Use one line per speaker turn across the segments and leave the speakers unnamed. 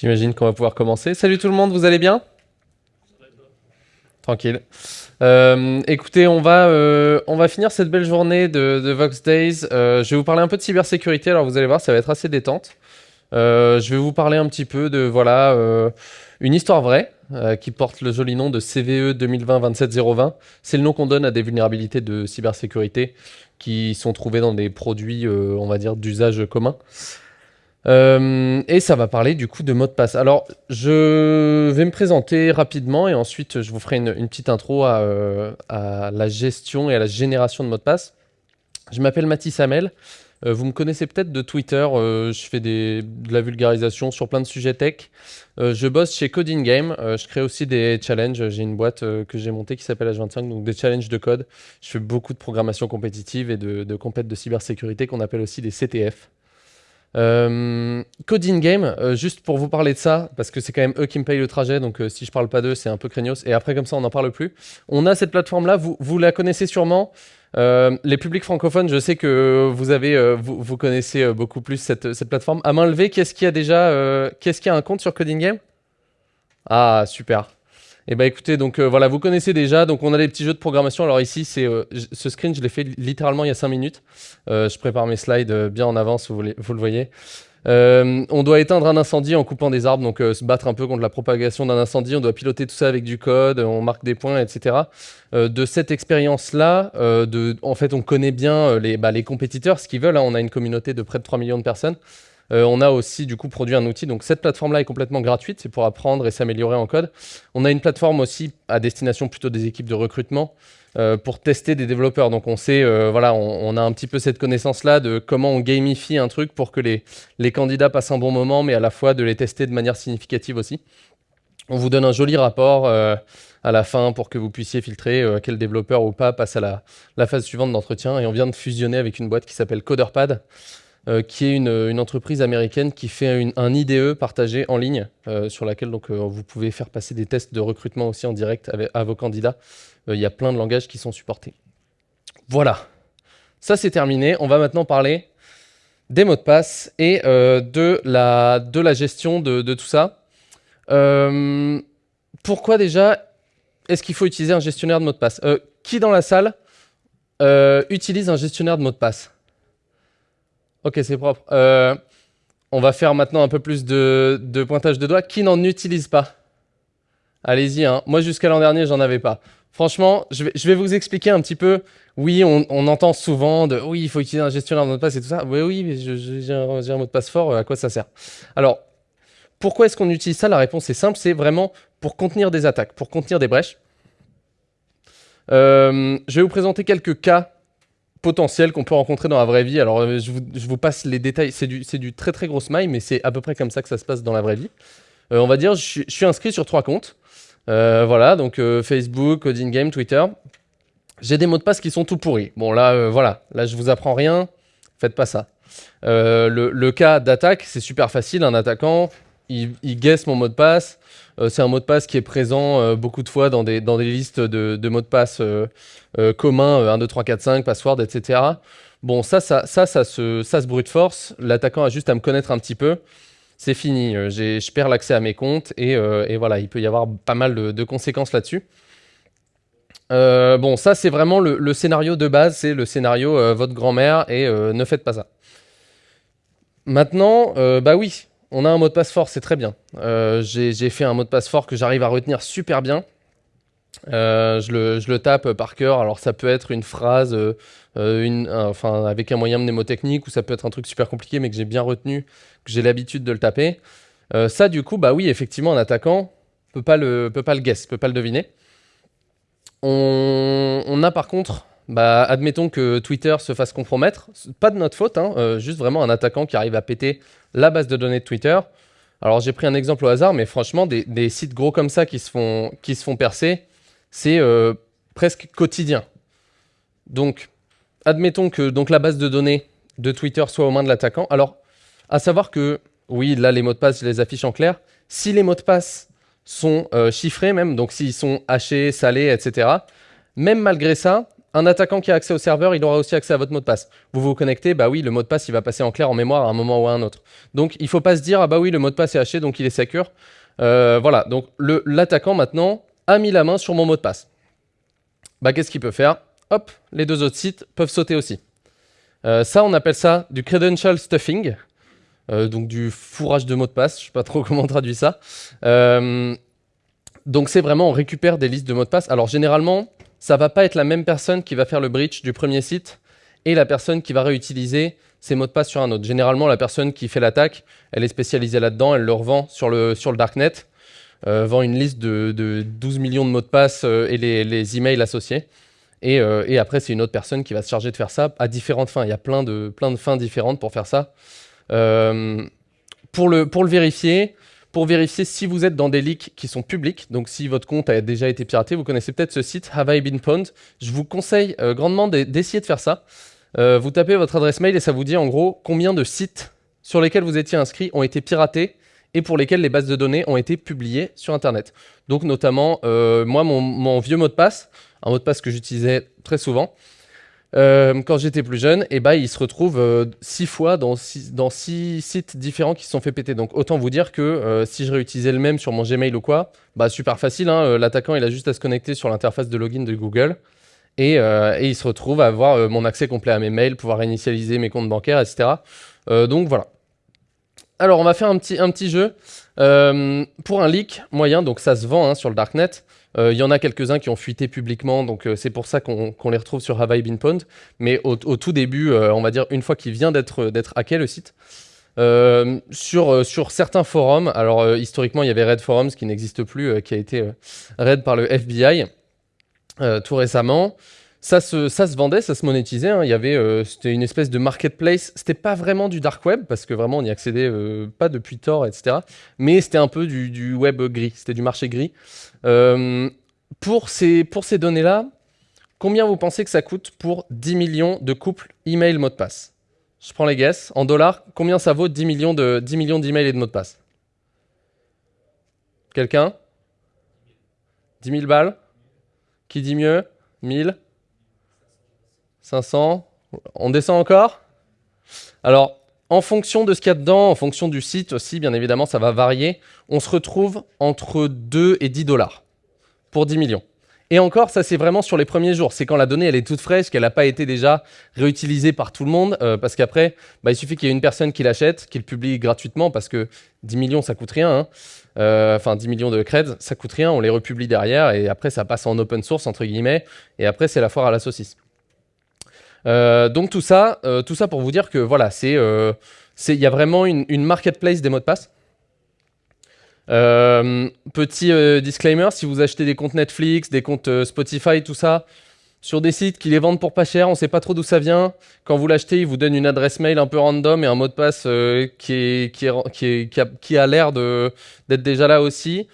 J'imagine qu'on va pouvoir commencer. Salut tout le monde, vous allez bien? Tranquille. Euh, écoutez, on va, euh, on va finir cette belle journée de, Vox Days. Euh, je vais vous parler un peu de cybersécurité. Alors vous allez voir, ça va être assez détente. Euh, je vais vous parler un petit peu de voilà une histoire vraie qui porte le joli nom de CVE 2020-27020. C'est le nom qu'on donne à des vulnérabilités de cybersécurité qui sont trouvées dans des produits, on va dire, d'usage commun. Euh, et ça va parler du coup de mot de passe. Alors, je vais me présenter rapidement et ensuite je vous ferai une, petite intro à, euh, à la gestion et à la génération de mots de passe. Je m'appelle Mathis Hamel. Euh, vous me connaissez peut-être de Twitter. je fais de la vulgarisation sur plein de sujets tech. Je bosse chez Coding Game. Je crée aussi des challenges. J'ai une boîte que j'ai montée qui s'appelle H25, donc des challenges de code. Je fais beaucoup de programmation compétitive et de, de de cybersécurité qu'on appelle aussi des CTF. Euh, Coding Game, euh, juste pour vous parler de ça, parce que c'est quand même eux qui me payent le trajet, donc euh, si je parle pas d'eux, c'est un peu craignos. Et après, comme ça, on n'en parle plus. On a cette plateforme-là, vous, la connaissez sûrement. Euh, les publics francophones, je sais que vous avez, vous, connaissez beaucoup plus cette, plateforme. À main levée, qu'est-ce qui a déjà, qu'est-ce qui a un compte sur Coding Game? Ah, super. Et bah écoutez, donc euh, voilà, vous connaissez déjà. Donc on a des petits jeux de programmation. Alors ici, c'est euh, ce screen, je l'ai fait littéralement il y a 5 minutes. Euh, je prépare mes slides bien en avance, vous, les- le voyez. On doit éteindre un incendie en coupant des arbres, donc se battre un peu contre la propagation d'un incendie. On doit piloter tout ça avec du code, on marque des points, etc. De cette expérience-là, en fait, on connaît bien les, bah, les compétiteurs, ce qu'ils veulent. hein. On a une communauté de près de 3 millions de personnes. Euh, on a aussi du coup produit un outil. Donc cette plateforme-là est complètement gratuite, c'est pour apprendre et s'améliorer en code. On a une plateforme aussi à destination plutôt des équipes de recrutement euh, pour tester des développeurs. Donc on sait, euh, voilà, on, a un petit peu cette connaissance-là de comment on gamifie un truc pour que les, candidats passent un bon moment, mais à la fois de les tester de manière significative aussi. On vous donne un joli rapport à la fin pour que vous puissiez filtrer quel développeur ou pas passe à la phase suivante d'entretien. Et on vient de fusionner avec une boîte qui s'appelle Coderpad, euh, qui est une, entreprise américaine qui fait un IDE partagé en ligne, euh, sur laquelle donc, euh, vous pouvez faire passer des tests de recrutement aussi en direct avec, à vos candidats. Il y a plein de langages qui sont supportés. Voilà, ça c'est terminé. On va maintenant parler des mots de passe et de, la, de la gestion de, de tout ça. Pourquoi déjà est-ce qu'il faut utiliser un gestionnaire de mots de passe? Qui dans la salle utilise un gestionnaire de mots de passe? Ok, c'est propre. Euh, on va faire maintenant un peu plus de, pointage de doigts. Qui n'en utilise pas? Allez-y, hein. moi jusqu'à l'an dernier, j'en avais pas. Franchement, je vais, vous expliquer un petit peu. Oui, on, entend souvent de oui, il faut utiliser un gestionnaire de mot de passe et tout ça. Oui, oui, mais j'ai un, un mot de passe fort, euh, à quoi ça sert? Alors, pourquoi est-ce qu'on utilise ça? La réponse est simple, c'est vraiment pour contenir des attaques, pour contenir des brèches. Euh, je vais vous présenter quelques cas potentiels qu'on peut rencontrer dans la vraie vie. Alors, euh, je vous, passe les détails. C'est du, très très gros smile, mais c'est à peu près comme ça que ça se passe dans la vraie vie. Euh, on va dire, je, suis- inscrit sur trois comptes. Euh, voilà, donc Facebook, Coding Game, Twitter. J'ai des mots de passe qui sont tout pourris. Bon, là, voilà, là, je vous apprends rien. Faites pas ça. Le, le cas d'attaque, c'est super facile. Un attaquant, il, il guesse mon mot de passe. Euh, c'est un mot de passe qui est présent euh, beaucoup de fois dans des, dans des listes de, de mots de passe euh, communs, euh, 1, 2, 3, 4, 5, password, etc. Bon, ça, ça, ça, ça, se, ça se brute force. L'attaquant a juste à me connaître un petit peu. C'est fini. Je perds l'accès à mes comptes et, et voilà, il peut y avoir pas mal de, conséquences là-dessus. Bon, ça, c'est vraiment le, scénario de base. C'est le scénario votre grand-mère et ne faites pas ça. Maintenant, bah oui, on a un mot de passe fort, c'est très bien. Euh, J'ai fait un mot de passe fort que j'arrive à retenir super bien. Euh, je, le, tape par cœur. Alors ça peut être une phrase, euh, enfin avec un moyen mnémotechnique, ou ça peut être un truc super compliqué, mais que j'ai bien retenu, que j'ai l'habitude de le taper. Ça, du coup, bah oui, effectivement, un attaquant peut pas le, peut pas le guess, peut pas le deviner. On a par contre, bah, admettons que Twitter se fasse compromettre, pas de notre faute, hein, euh, juste vraiment un attaquant qui arrive à péter la base de données de Twitter. Alors j'ai pris un exemple au hasard, mais franchement, des, des sites gros comme ça qui se font, qui se font percer, c'est euh, presque quotidien. Donc, admettons que donc, la base de données de Twitter soit aux mains de l'attaquant. Alors, à savoir que, oui, là, les mots de passe, je les affiche en clair. Si les mots de passe sont euh, chiffrés même, donc s'ils sont hachés, salés, etc., même malgré ça, un attaquant qui a accès au serveur, il aura aussi accès à votre mot de passe. Vous vous connectez, bah oui, le mot de passe, il va passer en clair en mémoire à un moment ou à un autre. Donc, il ne faut pas se dire, ah bah oui, le mot de passe est haché, donc il est secure. Euh, voilà, donc l'attaquant, maintenant, a mis la main sur mon mot de passe. Bah, qu'est-ce qu'il peut faire? Hop, les deux autres sites peuvent sauter aussi. Euh, ça, on appelle ça du credential stuffing, euh, donc du fourrage de mots de passe, je ne sais pas trop comment on traduit ça. donc, c'est vraiment, on récupère des listes de mots de passe. Alors, généralement, ça va pas être la même personne qui va faire le breach du premier site et la personne qui va réutiliser ses mots de passe sur un autre. Généralement, la personne qui fait l'attaque, elle est spécialisée là-dedans, elle le revend sur le, sur le darknet, euh, vend une liste de, 12 millions de mots de passe euh, et les, les, emails associés. Et, euh, et après, c'est une autre personne qui va se charger de faire ça à différentes fins. Il y a plein de, plein de fins différentes pour faire ça. pour, le, pour le vérifier, pour vérifier si vous êtes dans des leaks qui sont publics. Donc si votre compte a déjà été piraté, vous connaissez peut-être ce site, Have I Been Pwned Je vous conseille euh, grandement d'essayer de faire ça. Euh, vous tapez votre adresse mail et ça vous dit en gros combien de sites sur lesquels vous étiez inscrit ont été piratés et pour lesquels les bases de données ont été publiées sur Internet. Donc notamment, euh, moi, mon, mon, vieux mot de passe, un mot de passe que j'utilisais très souvent, euh, quand j'étais plus jeune, et bah, il se retrouve euh, six fois dans six, sites différents qui se sont fait péter. Donc autant vous dire que euh, si je réutilisais le même sur mon Gmail ou quoi, bah super facile, hein, l'attaquant il a juste à se connecter sur l'interface de login de Google et, et, il se retrouve à avoir mon accès complet à mes mails, pouvoir initialiser mes comptes bancaires, etc. donc voilà. Alors on va faire un petit, jeu. pour un leak moyen, donc ça se vend hein, sur le darknet, il euh, y en a quelques-uns qui ont fuité publiquement, donc euh, c'est pour ça qu'on les retrouve sur Have I Been. Mais au, tout début, euh, on va dire une fois qu'il vient d'être hacké le site, sur, sur certains forums, alors historiquement il y avait Red Forums qui n'existe plus, qui a été raid par le FBI tout récemment. Ça se, vendait, ça se monétisait. Hein. Il y avait, c'était une espèce de marketplace. C'était pas vraiment du dark web parce que vraiment on n'y accédait pas depuis Tor, etc. Mais c'était un peu du, web gris. C'était du marché gris. Euh, pour ces, pour ces données-là, combien vous pensez que ça coûte pour 10 millions de couples email mot de passe? Je prends les guesses. En dollars, combien ça vaut 10 millions de 10 millions d'emails et de mots de passe? Quelqu'un? 10 000 balles? Qui dit mieux? 1000 500 On descend encore? Alors, en fonction de ce qu'il y a dedans, en fonction du site aussi, bien évidemment, ça va varier. On se retrouve entre 2 et 10 dollars pour 10 millions. Et encore, ça c'est vraiment sur les premiers jours. C'est quand la donnée elle est toute fraîche, qu'elle n'a pas été déjà réutilisée par tout le monde. Euh, parce qu'après, bah, il suffit qu'il y ait une personne qui l'achète, qui le publie gratuitement, parce que 10 millions ça coûte rien. Hein. Euh, enfin, 10 millions de creds, ça coûte rien. On les republie derrière et après ça passe en open source, entre guillemets. Et après, c'est la foire à la saucisse. Euh, donc tout ça, euh, tout ça pour vous dire que voilà, c'est, euh, il y a vraiment une, marketplace des mots de passe. petit disclaimer, si vous achetez des comptes Netflix, des comptes Spotify, tout ça, sur des sites qui les vendent pour pas cher, on sait pas trop d'où ça vient. Quand vous l'achetez, ils vous donnent une adresse mail un peu random et un mot de passe qui, est, qui, a, l'air d'être déjà là aussi.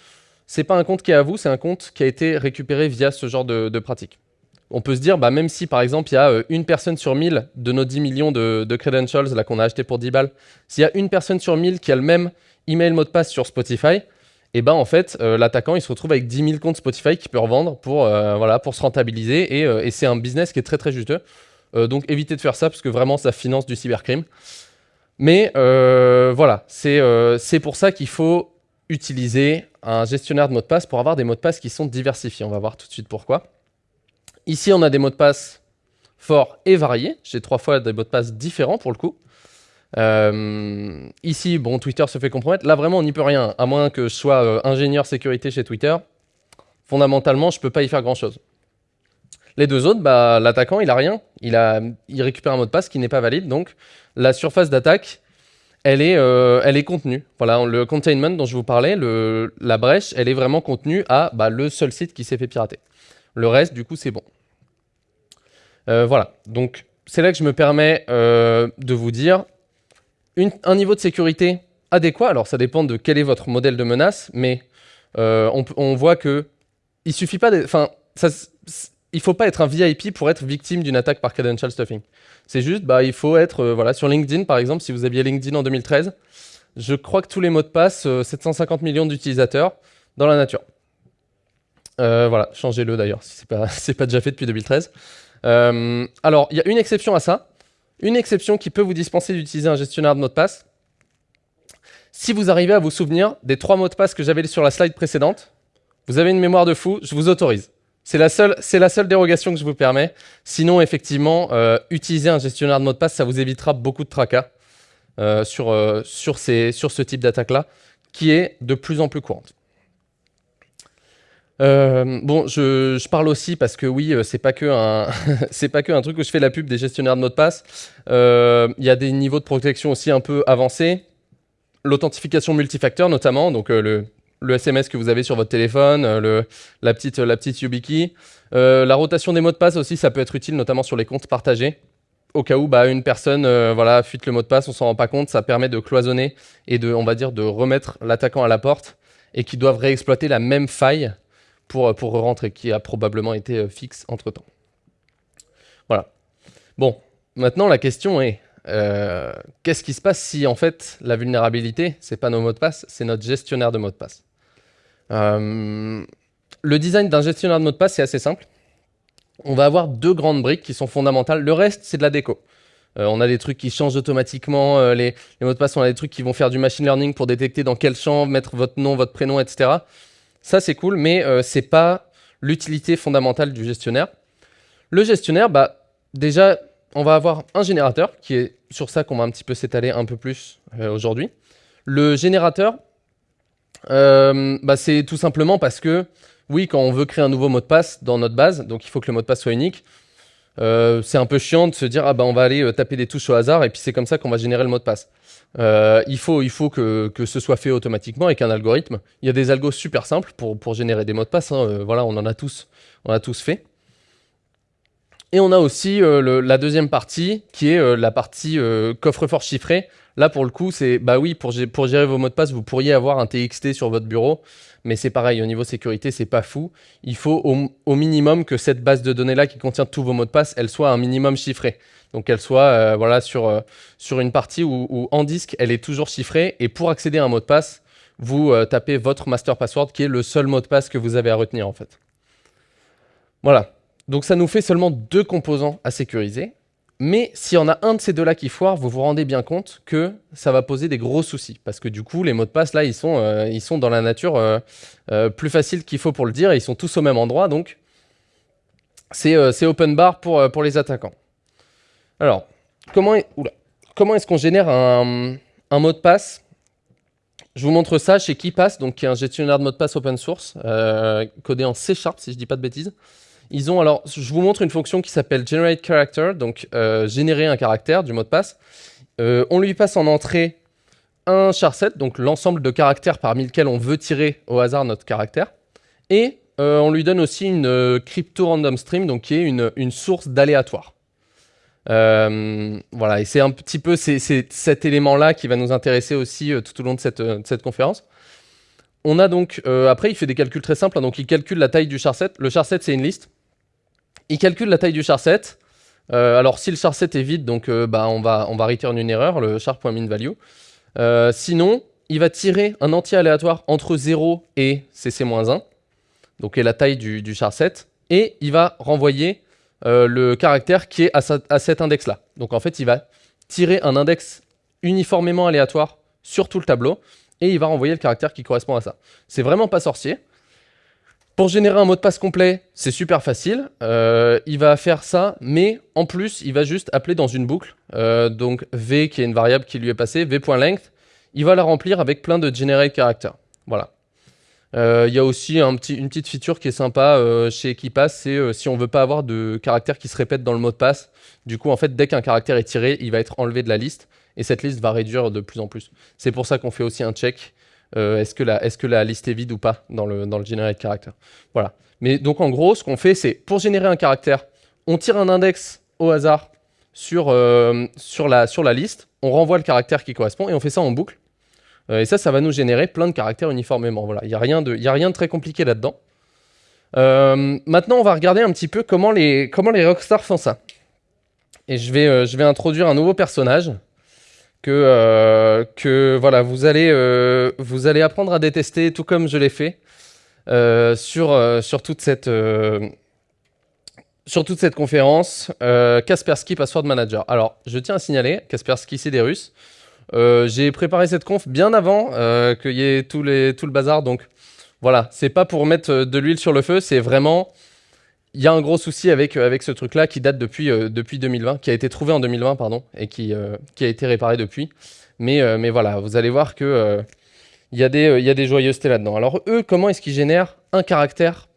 C'est pas un compte qui est à vous, c'est un compte qui a été récupéré via ce genre de pratique on peut se dire, bah, même si par exemple il y a euh, une personne sur 1000 de nos 10 millions de, credentials qu'on a acheté pour 10 balles, s'il y a une personne sur 1000 qui a le même email mot de passe sur Spotify, et eh ben en fait euh, l'attaquant il se retrouve avec 10 000 comptes Spotify qu'il peut revendre pour, euh, voilà, pour se rentabiliser et, c'est un business qui est très très juteux. donc évitez de faire ça parce que vraiment ça finance du cybercrime. Mais voilà, c'est pour ça qu'il faut utiliser un gestionnaire de mots de passe pour avoir des mots de passe qui sont diversifiés. On va voir tout de suite pourquoi. Ici, on a des mots de passe forts et variés. J'ai trois fois des mots de passe différents pour le coup. Euh, ici, bon, Twitter se fait compromettre. Là, vraiment, on n'y peut rien. À moins que je sois euh, ingénieur sécurité chez Twitter, fondamentalement, je ne peux pas y faire grand-chose. Les deux autres, bah, l'attaquant, il a rien. Il, récupère un mot de passe qui n'est pas valide. Donc, la surface d'attaque, elle, est, euh, elle est contenue. Voilà, le containment dont je vous parlais, le, la brèche, elle est vraiment contenue à bah, le seul site qui s'est fait pirater. Le reste, du coup, c'est bon. Euh, voilà, donc c'est là que je me permets euh, de vous dire un niveau de sécurité adéquat. Alors ça dépend de quel est votre modèle de menace, mais euh, on, voit que il suffit pas, enfin, faut pas être un VIP pour être victime d'une attaque par credential stuffing. C'est juste, bah, il faut être, voilà, sur LinkedIn par exemple, si vous aviez LinkedIn en 2013, je crois que tous les mots de passe, 750 millions d'utilisateurs dans la nature. voilà, changez-le d'ailleurs, si ce n'est pas, déjà fait depuis 2013. Alors, il y a une exception à ça. Une exception qui peut vous dispenser d'utiliser un gestionnaire de mot de passe. Si vous arrivez à vous souvenir des trois mots de passe que j'avais sur la slide précédente, vous avez une mémoire de fou, je vous autorise. C'est la, seule, la seule dérogation que je vous permets. Sinon, effectivement, euh, utiliser un gestionnaire de mot de passe, ça vous évitera beaucoup de tracas euh, sur, euh, sur, ces, sur ce type d'attaque-là, qui est de plus en plus courante. Bon, je, parle aussi parce que oui, c'est pas que un, c'est pas que un truc où je fais la pub des gestionnaires de mot de passe. Il y a des niveaux de protection aussi un peu avancés. L'authentification multifacteur notamment, donc le, SMS que vous avez sur votre téléphone, euh, la, petite, la petite YubiKey. Euh, la rotation des mots de passe aussi, ça peut être utile, notamment sur les comptes partagés. Au cas où bah, une personne euh, voilà, fuite le mot de passe, on s'en rend pas compte, ça permet de cloisonner et de, on va dire, de remettre l'attaquant à la porte et qui doivent réexploiter la même faille pour, pour rentrer, qui a probablement été fixe entre-temps. Voilà. Bon, maintenant la question est, qu'est-ce qui se passe si en fait la vulnérabilité, c'est pas nos mots de passe, c'est notre gestionnaire de mots de passe? Euh, le design d'un gestionnaire de mots de passe, c'est assez simple. On va avoir deux grandes briques qui sont fondamentales. Le reste, c'est de la déco. Euh, on a des trucs qui changent automatiquement, euh, les, mots de passe, on a des trucs qui vont faire du machine learning pour détecter dans quel champ mettre votre nom, votre prénom, etc. Ça, c'est cool, mais c'est pas l'utilité fondamentale du gestionnaire. Le gestionnaire, bah, déjà, on va avoir un générateur, qui est sur ça qu'on va un petit peu s'étaler un peu plus aujourd'hui. Le générateur, euh, bah, C'est tout simplement parce que, oui, quand on veut créer un nouveau mot de passe dans notre base, donc il faut que le mot de passe soit unique, euh, c'est un peu chiant de se dire, ah bah on va aller euh, taper des touches au hasard et puis c'est comme ça qu'on va générer le mot de passe. il faut, il faut que, que, ce soit fait automatiquement avec un algorithme. Il y a des algos super simples pour, pour générer des mots de passe. Hein. voilà, on en a tous, on a tous fait. Et on a aussi la deuxième partie qui est la partie coffre-fort chiffré. Là, pour le coup, c'est bah oui, pour, pour gérer vos mots de passe, vous pourriez avoir un TXT sur votre bureau, mais c'est pareil, au niveau sécurité, c'est pas fou. Il faut au, minimum que cette base de données-là qui contient tous vos mots de passe, elle soit un minimum chiffrée. Donc qu'elle soit euh, voilà, sur, euh, sur une partie où, en disque, elle est toujours chiffrée. Et pour accéder à un mot de passe, vous euh, tapez votre master password qui est le seul mot de passe que vous avez à retenir en fait. Voilà. Donc ça nous fait seulement deux composants à sécuriser. Mais s'il y en a un de ces deux-là qui foire, vous vous rendez bien compte que ça va poser des gros soucis. Parce que du coup, les mots de passe, là, ils sont, euh, ils sont dans la nature euh, euh, plus facile qu'il faut pour le dire. Et ils sont tous au même endroit. Donc, c'est open bar pour, pour les attaquants. Alors, comment est-ce qu'on génère un, mot de passe? Je vous montre ça chez KeePass, donc qui est un gestionnaire de mot de passe open source, codé en C Sharp, si je ne dis pas de bêtises. Ils ont alors, je vous montre une fonction qui s'appelle generate character, donc euh, générer un caractère du mot de passe. Euh, on lui passe en entrée un charset, donc l'ensemble de caractères parmi lesquels on veut tirer au hasard notre caractère. Et euh, on lui donne aussi une crypto random stream, donc qui est une, source d'aléatoire. voilà, et c'est un petit peu cet élément-là qui va nous intéresser aussi tout au long de cette, cette conférence. On a donc, après, il fait des calculs très simples, hein, donc il calcule la taille du charset. Le charset, c'est une liste. Il calcule la taille du charset. Euh, alors si le charset est vide, donc euh, bah, on, va, on return une erreur, le char.minValue. Euh, sinon, il va tirer un entier aléatoire entre 0 et cc-1, donc est la taille du, du charset, et il va renvoyer le caractère qui est à, à cet index-là. Donc en fait, il va tirer un index uniformément aléatoire sur tout le tableau, et il va renvoyer le caractère qui correspond à ça. C'est vraiment pas sorcier. Pour générer un mot de passe complet, c'est super facile. Euh, il va faire ça, mais en plus, il va juste appeler dans une boucle. Euh, donc v, qui est une variable qui lui est passée, v.length, il va la remplir avec plein de generate characters. Voilà. Euh, il y a aussi une petite feature qui est sympa chez KeePass, c'est si on veut pas avoir de caractères qui se répètent dans le mot de passe. Du coup, en fait, dès qu'un caractère est tiré, il va être enlevé de la liste, et cette liste va réduire de plus en plus. C'est pour ça qu'on fait aussi un check euh, est-ce que, la, liste est vide ou pas dans le, dans le character. Voilà. Mais donc en gros, ce qu'on fait, c'est pour générer un caractère, on tire un index au hasard sur, euh, sur, la, sur la liste, on renvoie le caractère qui correspond et on fait ça en boucle. Euh, et ça, ça va nous générer plein de caractères uniformément. Voilà, il n'y a, rien de, a rien de très compliqué là-dedans. maintenant, on va regarder un petit peu comment les, comment les rockstars font ça. Et je vais, je vais introduire un nouveau personnage que, euh, que voilà, vous allez, euh, vous allez apprendre à détester tout comme je l'ai fait euh, sur, sur toute cette sur toute cette conférence, Kaspersky Password Manager. Alors, je tiens à signaler, Kaspersky, c'est des Russes. J'ai préparé cette conf bien avant qu'il y ait tout, les, tout le bazar, donc voilà, c'est pas pour mettre de l'huile sur le feu, c'est vraiment... Il y a un gros souci avec, avec ce truc-là qui date depuis, depuis 2020, qui a été trouvé en 2020, pardon, et qui, qui a été réparé depuis. Mais, mais voilà, vous allez voir que il y, a des, y a des joyeusetés là-dedans. Alors eux, comment est-ce qu'ils génèrent un caractère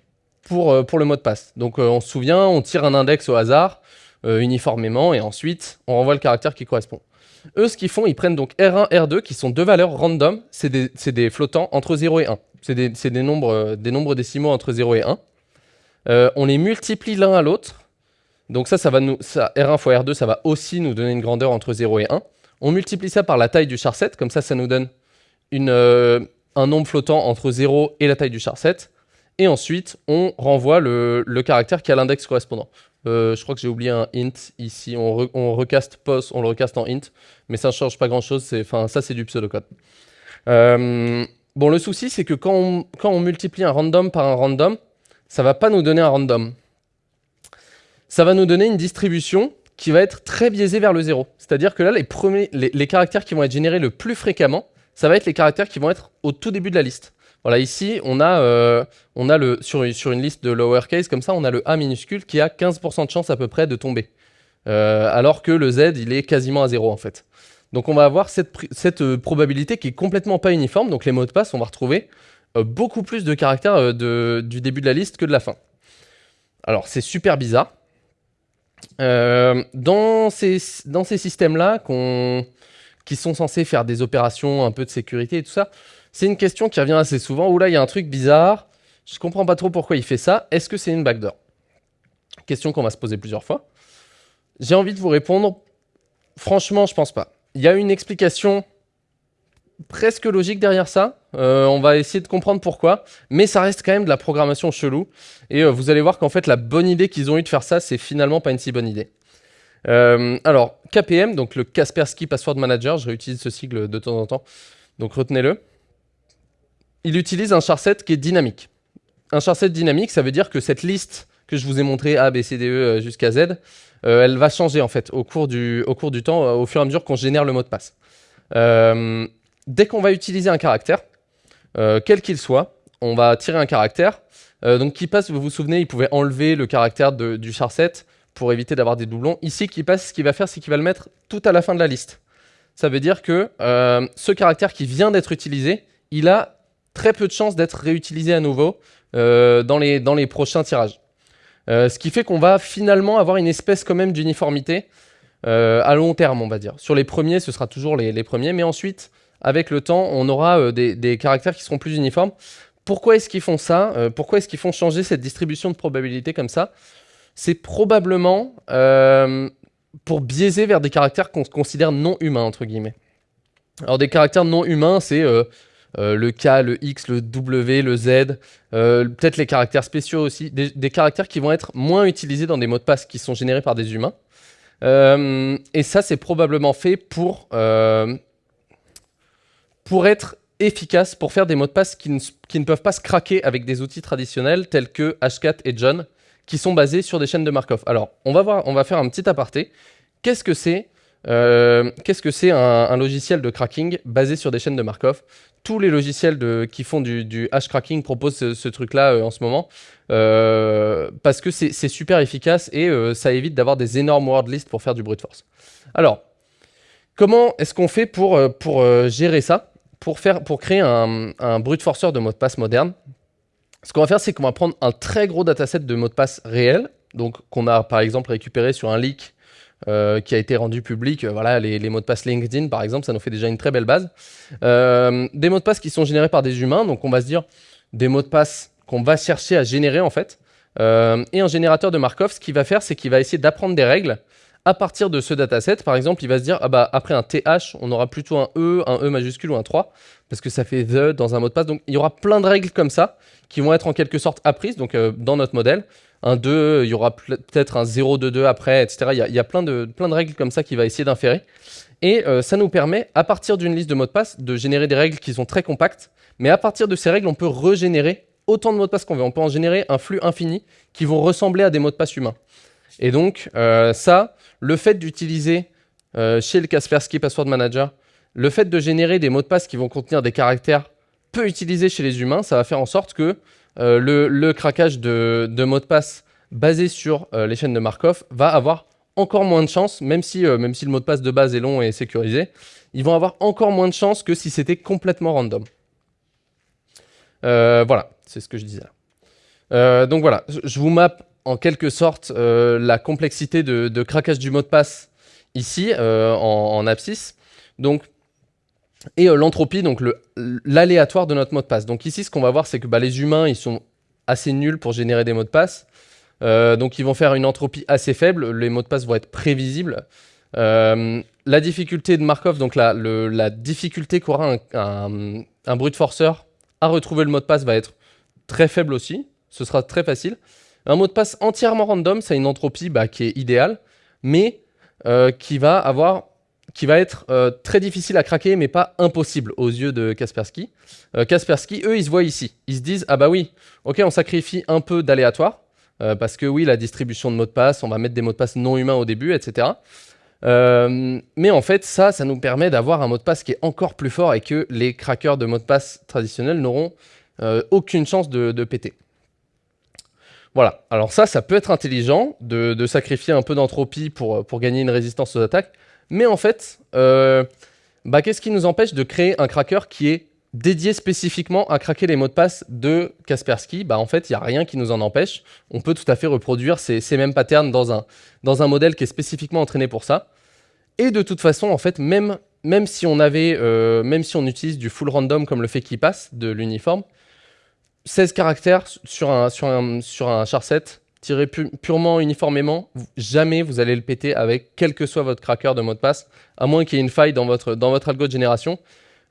pour, pour le mot de passe? Donc on se souvient, on tire un index au hasard, uniformément, et ensuite on renvoie le caractère qui correspond. Eux, ce qu'ils font, ils prennent donc R1, R2, qui sont deux valeurs random. C'est des, flottants entre 0 et 1. C'est des, nombres, euh, des nombres décimaux entre 0 et 1. Euh, on les multiplie l'un à l'autre. Donc ça, ça va nous, ça, R1 fois R2, ça va aussi nous donner une grandeur entre 0 et 1. On multiplie ça par la taille du char7, comme ça, ça nous donne euh, un nombre flottant entre 0 et la taille du char7. Et ensuite, on renvoie le, caractère qui a l'index correspondant. Euh, je crois que j'ai oublié un int ici. On, recaste post, on le recaste en int, mais ça ne change pas grand chose. Enfin, ça, c'est du pseudocode. Bon, le souci, c'est que quand on multiplie un random par un random, ça va pas nous donner un random. Ça va nous donner une distribution qui va être très biaisée vers le zéro. C'est-à-dire que là, les, premiers, les caractères qui vont être générés le plus fréquemment, ça va être les caractères qui vont être au tout début de la liste. Voilà, ici, on a, euh, on a le, sur, sur, une liste de lowercase, comme ça, on a le A minuscule qui a 15% de chance à peu près de tomber. Euh, alors que le Z, il est quasiment à 0 en fait. Donc on va avoir cette, cette euh, probabilité qui est complètement pas uniforme. Donc les mots de passe, on va retrouver beaucoup plus de caractères de, du début de la liste que de la fin. Alors c'est super bizarre. dans ces, dans ces systèmes-là, qui sont censés faire des opérations un peu de sécurité et tout ça, c'est une question qui revient assez souvent, où là, il y a un truc bizarre, je comprends pas trop pourquoi il fait ça, est-ce que c'est une backdoor? Question qu'on va se poser plusieurs fois. J'ai envie de vous répondre, franchement, je pense pas. Il y a une explication presque logique derrière ça, euh, on va essayer de comprendre pourquoi, mais ça reste quand même de la programmation chelou, et euh, vous allez voir qu'en fait, la bonne idée qu'ils ont eu de faire ça, c'est finalement pas une si bonne idée. Euh, alors, KPM, donc le Kaspersky Password Manager, je réutilise ce sigle de temps en temps, donc retenez-le il utilise un charset qui est dynamique. Un charset dynamique, ça veut dire que cette liste que je vous ai montré A, B, C, D, E jusqu'à Z, elle va changer en fait au cours du, temps, au fur et à mesure qu'on génère le mot de passe. Dès qu'on va utiliser un caractère, quel qu'il soit, on va tirer un caractère. donc KeyPass, vous vous souvenez, il pouvait enlever le caractère du charset pour éviter d'avoir des doublons. Ici, KeyPass, ce qu'il va faire, c'est qu'il va le mettre tout à la fin de la liste. Ça veut dire que ce caractère qui vient d'être utilisé, il a très peu de chances d'être réutilisé à nouveau euh, dans, les, prochains tirages. Euh, ce qui fait qu'on va finalement avoir une espèce quand même d'uniformité euh, à long terme, on va dire. Sur les premiers, ce sera toujours les premiers, mais ensuite, avec le temps, on aura des, des, caractères qui seront plus uniformes. Pourquoi est-ce qu'ils font ça Pourquoi est-ce qu'ils font changer cette distribution de probabilité comme ça? C'est probablement pour biaiser vers des caractères qu'on considère non humains, entre guillemets. Alors des caractères non humains, c'est euh, le K, le X, le W, le Z, euh, peut-être les caractères spéciaux aussi, des, caractères qui vont être moins utilisés dans des mots de passe qui sont générés par des humains. Euh, et ça, c'est probablement fait pour, pour être efficace, pour faire des mots de passe qui ne, peuvent pas se craquer avec des outils traditionnels tels que Hashcat et John, qui sont basés sur des chaînes de Markov. Alors, on va, faire un petit aparté. Qu'est-ce que c'est Qu'est-ce que c'est un, logiciel de cracking basé sur des chaînes de Markov? Tous les logiciels qui font du, hash cracking proposent ce, truc-là euh, en ce moment. Euh, parce que c'est super efficace et euh, ça évite d'avoir des énormes word lists pour faire du brute force. Alors, comment est-ce qu'on fait pour gérer ça? Pour, faire, pour créer un, brute forceur de mot de passe moderne Ce qu'on va faire, c'est qu'on va prendre un très gros dataset de mots de passe réels, donc qu'on a par exemple récupéré sur un leak euh, qui a été rendu public. Euh, voilà, les, mots de passe LinkedIn, par exemple, ça nous fait déjà une très belle base. Euh, des mots de passe qui sont générés par des humains, donc on va se dire des mots de passe qu'on va chercher à générer en fait. et un générateur de Markov, ce qu'il va faire, c'est qu'il va essayer d'apprendre des règles à partir de ce dataset. Par exemple, il va se dire, ah bah, après un TH, on aura plutôt un E, un E majuscule ou un 3, parce que ça fait the dans un mot de passe. Donc il y aura plein de règles comme ça qui vont être en quelque sorte apprises donc, dans notre modèle un 2, il y aura peut-être un 0, 2, 2 après, etc. Il y a, plein, de, plein de règles comme ça qu'il va essayer d'inférer. Et euh, ça nous permet, à partir d'une liste de mots de passe, de générer des règles qui sont très compactes. Mais à partir de ces règles, on peut régénérer autant de mots de passe qu'on veut. On peut en générer un flux infini qui vont ressembler à des mots de passe humains. Et donc, ça, le fait d'utiliser chez le Kaspersky Password Manager, le fait de générer des mots de passe qui vont contenir des caractères peu utilisés chez les humains, ça va faire en sorte que le, craquage de, de mots de passe basé sur les chaînes de Markov va avoir encore moins de chances, même si, même si le mot de passe de base est long et sécurisé, ils vont avoir encore moins de chances que si c'était complètement random. Euh, voilà, c'est ce que je disais. Euh, donc voilà, je vous map en quelque sorte euh, la complexité de, craquage du mot de passe ici en, en, abscisse. Donc, et l'entropie, donc l'aléatoire de notre mot de passe. Donc ici, ce qu'on va voir, c'est que bah, les humains, ils sont assez nuls pour générer des mots de passe. donc ils vont faire une entropie assez faible, les mots de passe vont être prévisibles. la difficulté de Markov, donc la, difficulté qu'aura un, un brute forceur à retrouver le mot de passe va être très faible aussi. Ce sera très facile. Un mot de passe entièrement random, c'est une entropie bah, qui est idéale, mais euh, qui va être euh, très difficile à craquer, mais pas impossible aux yeux de Kaspersky. Euh, Kaspersky, eux, ils se voient ici. Ils se disent, ah bah oui, ok, on sacrifie un peu d'aléatoire, parce que oui, la distribution de mots de passe, on va mettre des mots de passe non humains au début, etc. Mais en fait, ça, ça nous permet d'avoir un mot de passe qui est encore plus fort et que les crackers de mots de passe traditionnels n'auront aucune chance de, péter. Voilà, alors ça, ça peut être intelligent de, sacrifier un peu d'entropie pour, pour gagner une résistance aux attaques, mais en fait, euh, bah, qu'est-ce qui nous empêche de créer un cracker qui est dédié spécifiquement à craquer les mots de passe de Kaspersky, bah en fait, il n'y a rien qui nous en empêche. On peut tout à fait reproduire ces, mêmes patterns dans un, modèle qui est spécifiquement entraîné pour ça. Et de toute façon, en fait, même, même, si, on avait, euh, même si on utilise du full random comme le fait qu'il passe de l'uniforme, 16 caractères sur un, sur un, sur un char set, tiré purement uniformément, jamais vous allez le péter avec quel que soit votre cracker de mot de passe, à moins qu'il y ait une faille dans votre, dans algo de génération.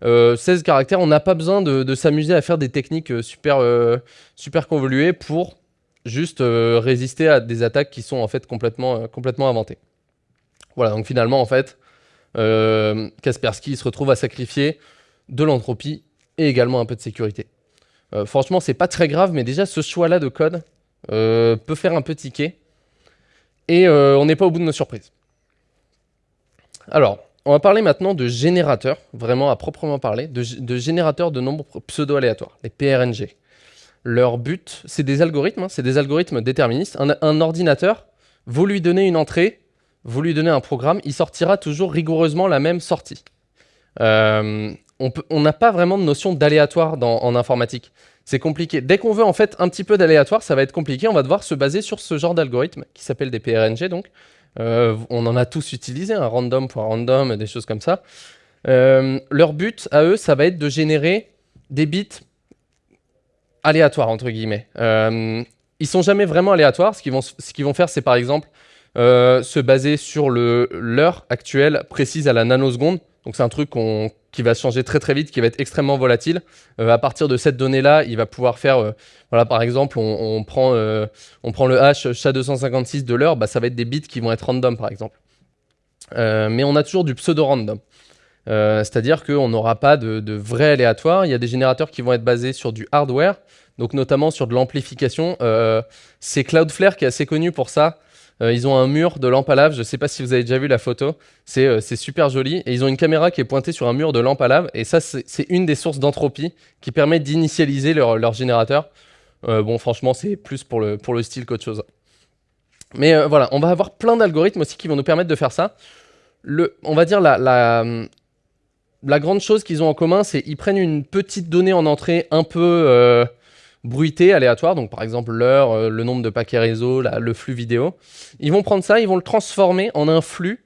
16 euh, caractères, on n'a pas besoin de, s'amuser à faire des techniques euh, super, euh, super convoluées pour juste résister à des attaques qui sont en fait complètement, complètement inventées. Voilà, donc finalement en fait, Kaspersky se retrouve à sacrifier de l'entropie et également un peu de sécurité. Franchement, c'est pas très grave, mais déjà ce choix-là de code peut faire un peu tiquer. Et on n'est pas au bout de nos surprises. Alors, on va parler maintenant de générateurs, vraiment à proprement parler, de, générateurs de nombres pseudo-aléatoires, les PRNG. Leur but, c'est des algorithmes, hein, c'est des algorithmes déterministes. Un, ordinateur, vous lui donnez une entrée, vous lui donnez un programme, il sortira toujours rigoureusement la même sortie. Euh, on n'a pas vraiment de notion d'aléatoire en informatique. C'est compliqué. Dès qu'on veut en fait un petit peu d'aléatoire, ça va être compliqué. On va devoir se baser sur ce genre d'algorithme qui s'appelle des PRNG donc. Euh, on en a tous utilisé, un random pour random, des choses comme ça. Euh, leur but à eux, ça va être de générer des bits aléatoires, entre guillemets. Euh, ils sont jamais vraiment aléatoires. Ce qu'ils vont, faire, c'est par exemple se baser sur l'heure actuelle précise à la nanoseconde. Donc c'est un truc qui va changer très très vite, qui va être extrêmement volatile. Euh, à partir de cette donnée-là, il va pouvoir faire, euh, voilà par exemple, on, prend, euh, on prend le hash SHA-256 de l'heure, bah, ça va être des bits qui vont être random par exemple. mais on a toujours du pseudo-random. C'est-à-dire qu'on n'aura pas de, de, vrai aléatoire. Il y a des générateurs qui vont être basés sur du hardware, donc notamment sur de l'amplification. c'est Cloudflare qui est assez connu pour ça. Euh, ils ont un mur de lampe à lave. Je ne sais pas si vous avez déjà vu la photo. Euh, c'est super joli. Et ils ont une caméra qui est pointée sur un mur de lampe à lave. Et ça, c'est une des sources d'entropie qui permet d'initialiser leur, générateur. Euh, bon, franchement, c'est plus pour le, style qu'autre chose. Mais voilà, on va avoir plein d'algorithmes aussi qui vont nous permettre de faire ça. On va dire la grande chose qu'ils ont en commun, c'est qu'ils prennent une petite donnée en entrée un peu bruité, aléatoire, donc par exemple l'heure, euh, le nombre de paquets réseau, le flux vidéo. Ils vont prendre ça, ils vont le transformer en un flux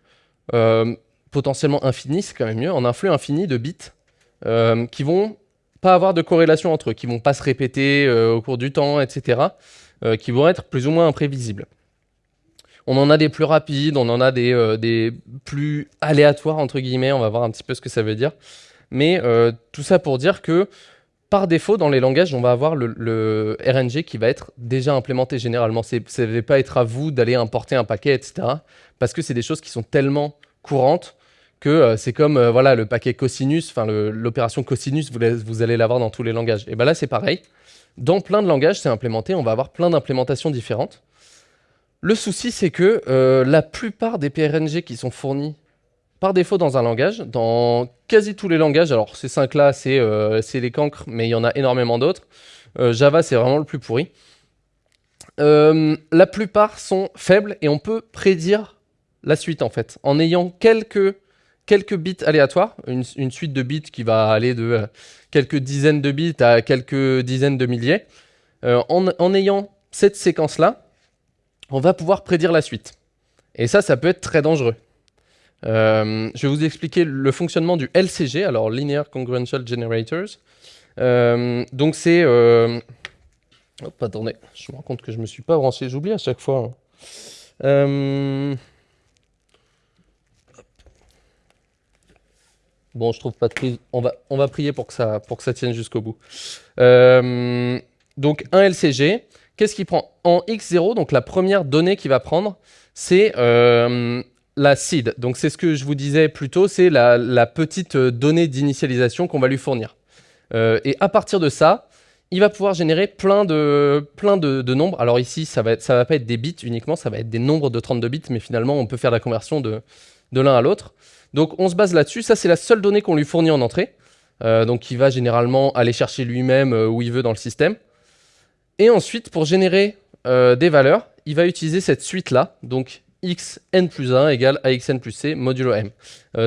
euh, potentiellement infini, c'est quand même mieux, en un flux infini de bits euh, qui vont pas avoir de corrélation entre eux, qui vont pas se répéter au cours du temps, etc., qui vont être plus ou moins imprévisibles. On en a des plus rapides, on en a des, des plus aléatoires, entre guillemets, on va voir un petit peu ce que ça veut dire. Mais tout ça pour dire que par défaut, dans les langages, on va avoir le, RNG qui va être déjà implémenté généralement. Ça ne va pas être à vous d'aller importer un paquet, etc. Parce que c'est des choses qui sont tellement courantes que euh, c'est comme euh, voilà le paquet cosinus, l'opération cosinus, vous, allez l'avoir dans tous les langages. Et bien là, c'est pareil. Dans plein de langages, c'est implémenté. On va avoir plein d'implémentations différentes. Le souci, c'est que euh, la plupart des PRNG qui sont fournis par défaut dans un langage, dans quasi tous les langages, alors ces cinq-là, c'est les cancres, mais il y en a énormément d'autres. Java, c'est vraiment le plus pourri. la plupart sont faibles et on peut prédire la suite en fait, en ayant quelques bits aléatoires, une, suite de bits qui va aller de euh, quelques dizaines de bits à quelques dizaines de milliers. Euh, en, ayant cette séquence-là, on va pouvoir prédire la suite. Et ça, ça peut être très dangereux. Euh, je vais vous expliquer le fonctionnement du LCG, alors Linear Congruential Generators. donc c'est... Hop, attendez, je me rends compte que je me suis pas branché, j'oublie à chaque fois. Hein. Bon, je trouve pas de prise. On va, on va prier pour que ça, pour que ça tienne jusqu'au bout. Euh, donc, un LCG. Qu'est-ce qu'il prend? En X0, donc la première donnée qu'il va prendre, c'est euh, la seed. Donc, c'est ce que je vous disais plus tôt, c'est la, petite donnée d'initialisation qu'on va lui fournir. Euh, et à partir de ça, il va pouvoir générer plein de, plein de, nombres. Alors ici, ça va, va pas être des bits uniquement, ça va être des nombres de 32 bits, mais finalement, on peut faire la conversion de, de l'un à l'autre. Donc on se base là-dessus. Ça, c'est la seule donnée qu'on lui fournit en entrée. Euh, donc il va généralement aller chercher lui-même euh, où il veut dans le système. Et ensuite, pour générer euh, des valeurs, il va utiliser cette suite-là. Donc xn plus 1 égale axn plus c modulo m.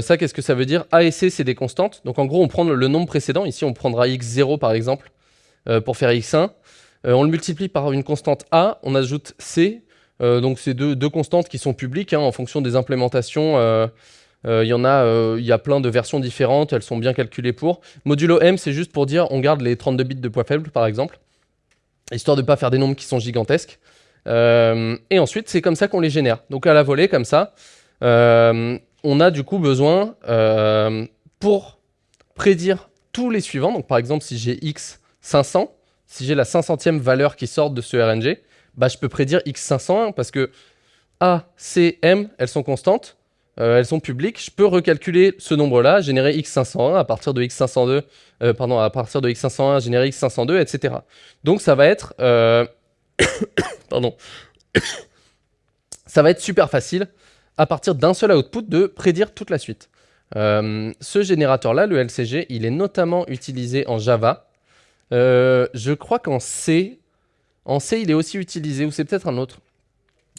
ça, qu'est-ce que ça veut dire? A et c, c'est des constantes. Donc en gros, on prend le nombre précédent. Ici, on prendra x0 par exemple pour faire x1. on le multiplie par une constante a, on ajoute c. donc c'est deux, constantes qui sont publiques hein, en fonction des implémentations euh, il y en a, euh, il y a plein de versions différentes, elles sont bien calculées pour. Modulo M, c'est juste pour dire on garde les 32 bits de poids faible, par exemple, histoire de ne pas faire des nombres qui sont gigantesques. Euh, et ensuite, c'est comme ça qu'on les génère. Donc à la volée, comme ça, on a du coup besoin, pour prédire tous les suivants, donc par exemple, si j'ai x 500, si j'ai la 500e valeur qui sort de ce RNG, bah, je peux prédire x501 parce que A, C, M, elles sont constantes. Euh, elles sont publiques, je peux recalculer ce nombre-là, générer x501 à partir de x502, euh, pardon, à partir de x501, générer x502, etc. Donc ça va être, euh, pardon, ça va être super facile à partir d'un seul output de prédire toute la suite. ce générateur-là, le LCG, il est notamment utilisé en Java. je crois qu'en C, en C, il est aussi utilisé, ou c'est peut-être un autre.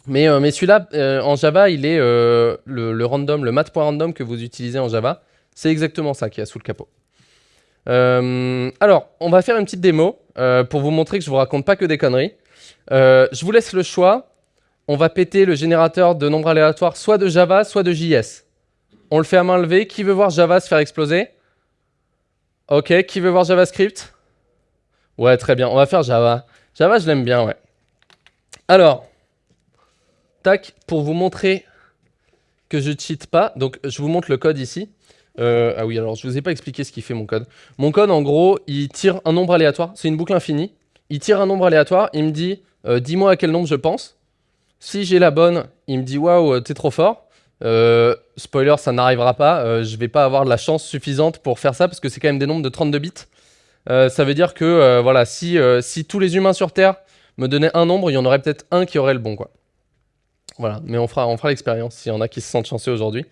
Mais, euh, mais celui-là, euh, en Java, il est euh, le, random, le mat.random que vous utilisez en Java. C'est exactement ça qui a sous le capot. alors, on va faire une petite démo pour vous montrer que je vous raconte pas que des conneries. Je vous laisse le choix. On va péter le générateur de nombres aléatoires soit de Java, soit de JS. On le fait à main levée. Qui veut voir Java se faire exploser? Ok, qui veut voir JavaScript? Ouais, très bien, on va faire Java. Java, je l'aime bien, ouais. Alors, pour vous montrer que je cheat pas. Donc, je vous montre le code ici. Euh, ah oui, alors je vous ai pas expliqué ce qui fait mon code. Mon code, en gros, il tire un nombre aléatoire. C'est une boucle infinie. Il tire un nombre aléatoire. Il me dit, euh, dis-moi à quel nombre je pense. Si j'ai la bonne, il me dit, waouh, t'es trop fort. Euh, spoiler, ça n'arrivera pas. je vais pas avoir la chance suffisante pour faire ça parce que c'est quand même des nombres de 32 bits. ça veut dire que, voilà, si, si tous les humains sur Terre me donnaient un nombre, il y en aurait peut-être un qui aurait le bon, quoi. Voilà, mais on fera, l'expérience s'il y en a qui se sentent chanceux aujourd'hui.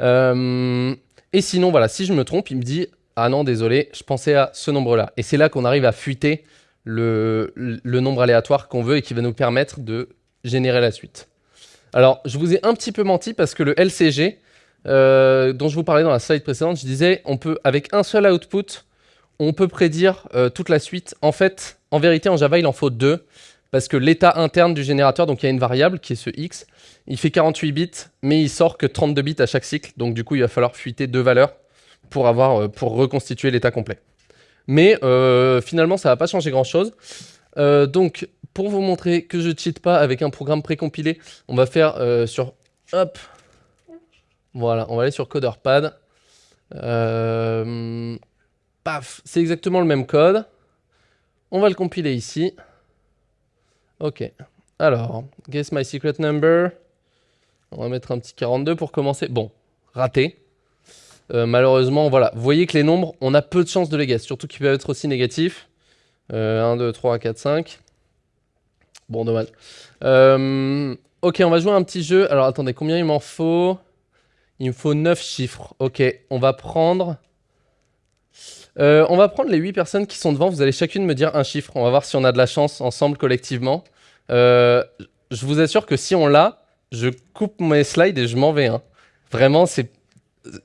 Euh, et sinon, voilà, si je me trompe, il me dit « Ah non, désolé, je pensais à ce nombre-là ». Et c'est là qu'on arrive à fuiter le, nombre aléatoire qu'on veut et qui va nous permettre de générer la suite. Alors, je vous ai un petit peu menti parce que le LCG, euh, dont je vous parlais dans la slide précédente, je disais, on peut, avec un seul output, on peut prédire euh, toute la suite. En fait, en vérité, en Java, il en faut deux parce que l'état interne du générateur, donc il y a une variable qui est ce x, il fait 48 bits, mais il sort que 32 bits à chaque cycle, donc du coup il va falloir fuiter deux valeurs pour, avoir, euh, pour reconstituer l'état complet. Mais euh, finalement ça va pas changer grand chose. Euh, donc pour vous montrer que je cheat pas avec un programme précompilé, on va faire sur... Hop Voilà, on va aller sur CoderPad. paf C'est exactement le même code. On va le compiler ici. Ok. Alors, guess my secret number. On va mettre un petit 42 pour commencer. Bon, raté. Euh, malheureusement, voilà. Vous voyez que les nombres, on a peu de chances de les guess, surtout qu'ils peuvent être aussi négatifs. 1, 2, 3, 4, 5. Bon, dommage. Euh, Ok, on va jouer un petit jeu. Alors attendez, combien il m'en faut? Il me faut 9 chiffres. Ok, on va prendre... Euh, on va prendre les 8 personnes qui sont devant. Vous allez chacune me dire un chiffre. On va voir si on a de la chance ensemble, collectivement. Euh, je vous assure que si on l'a, je coupe mes slides et je m'en vais. Hein. Vraiment, c'est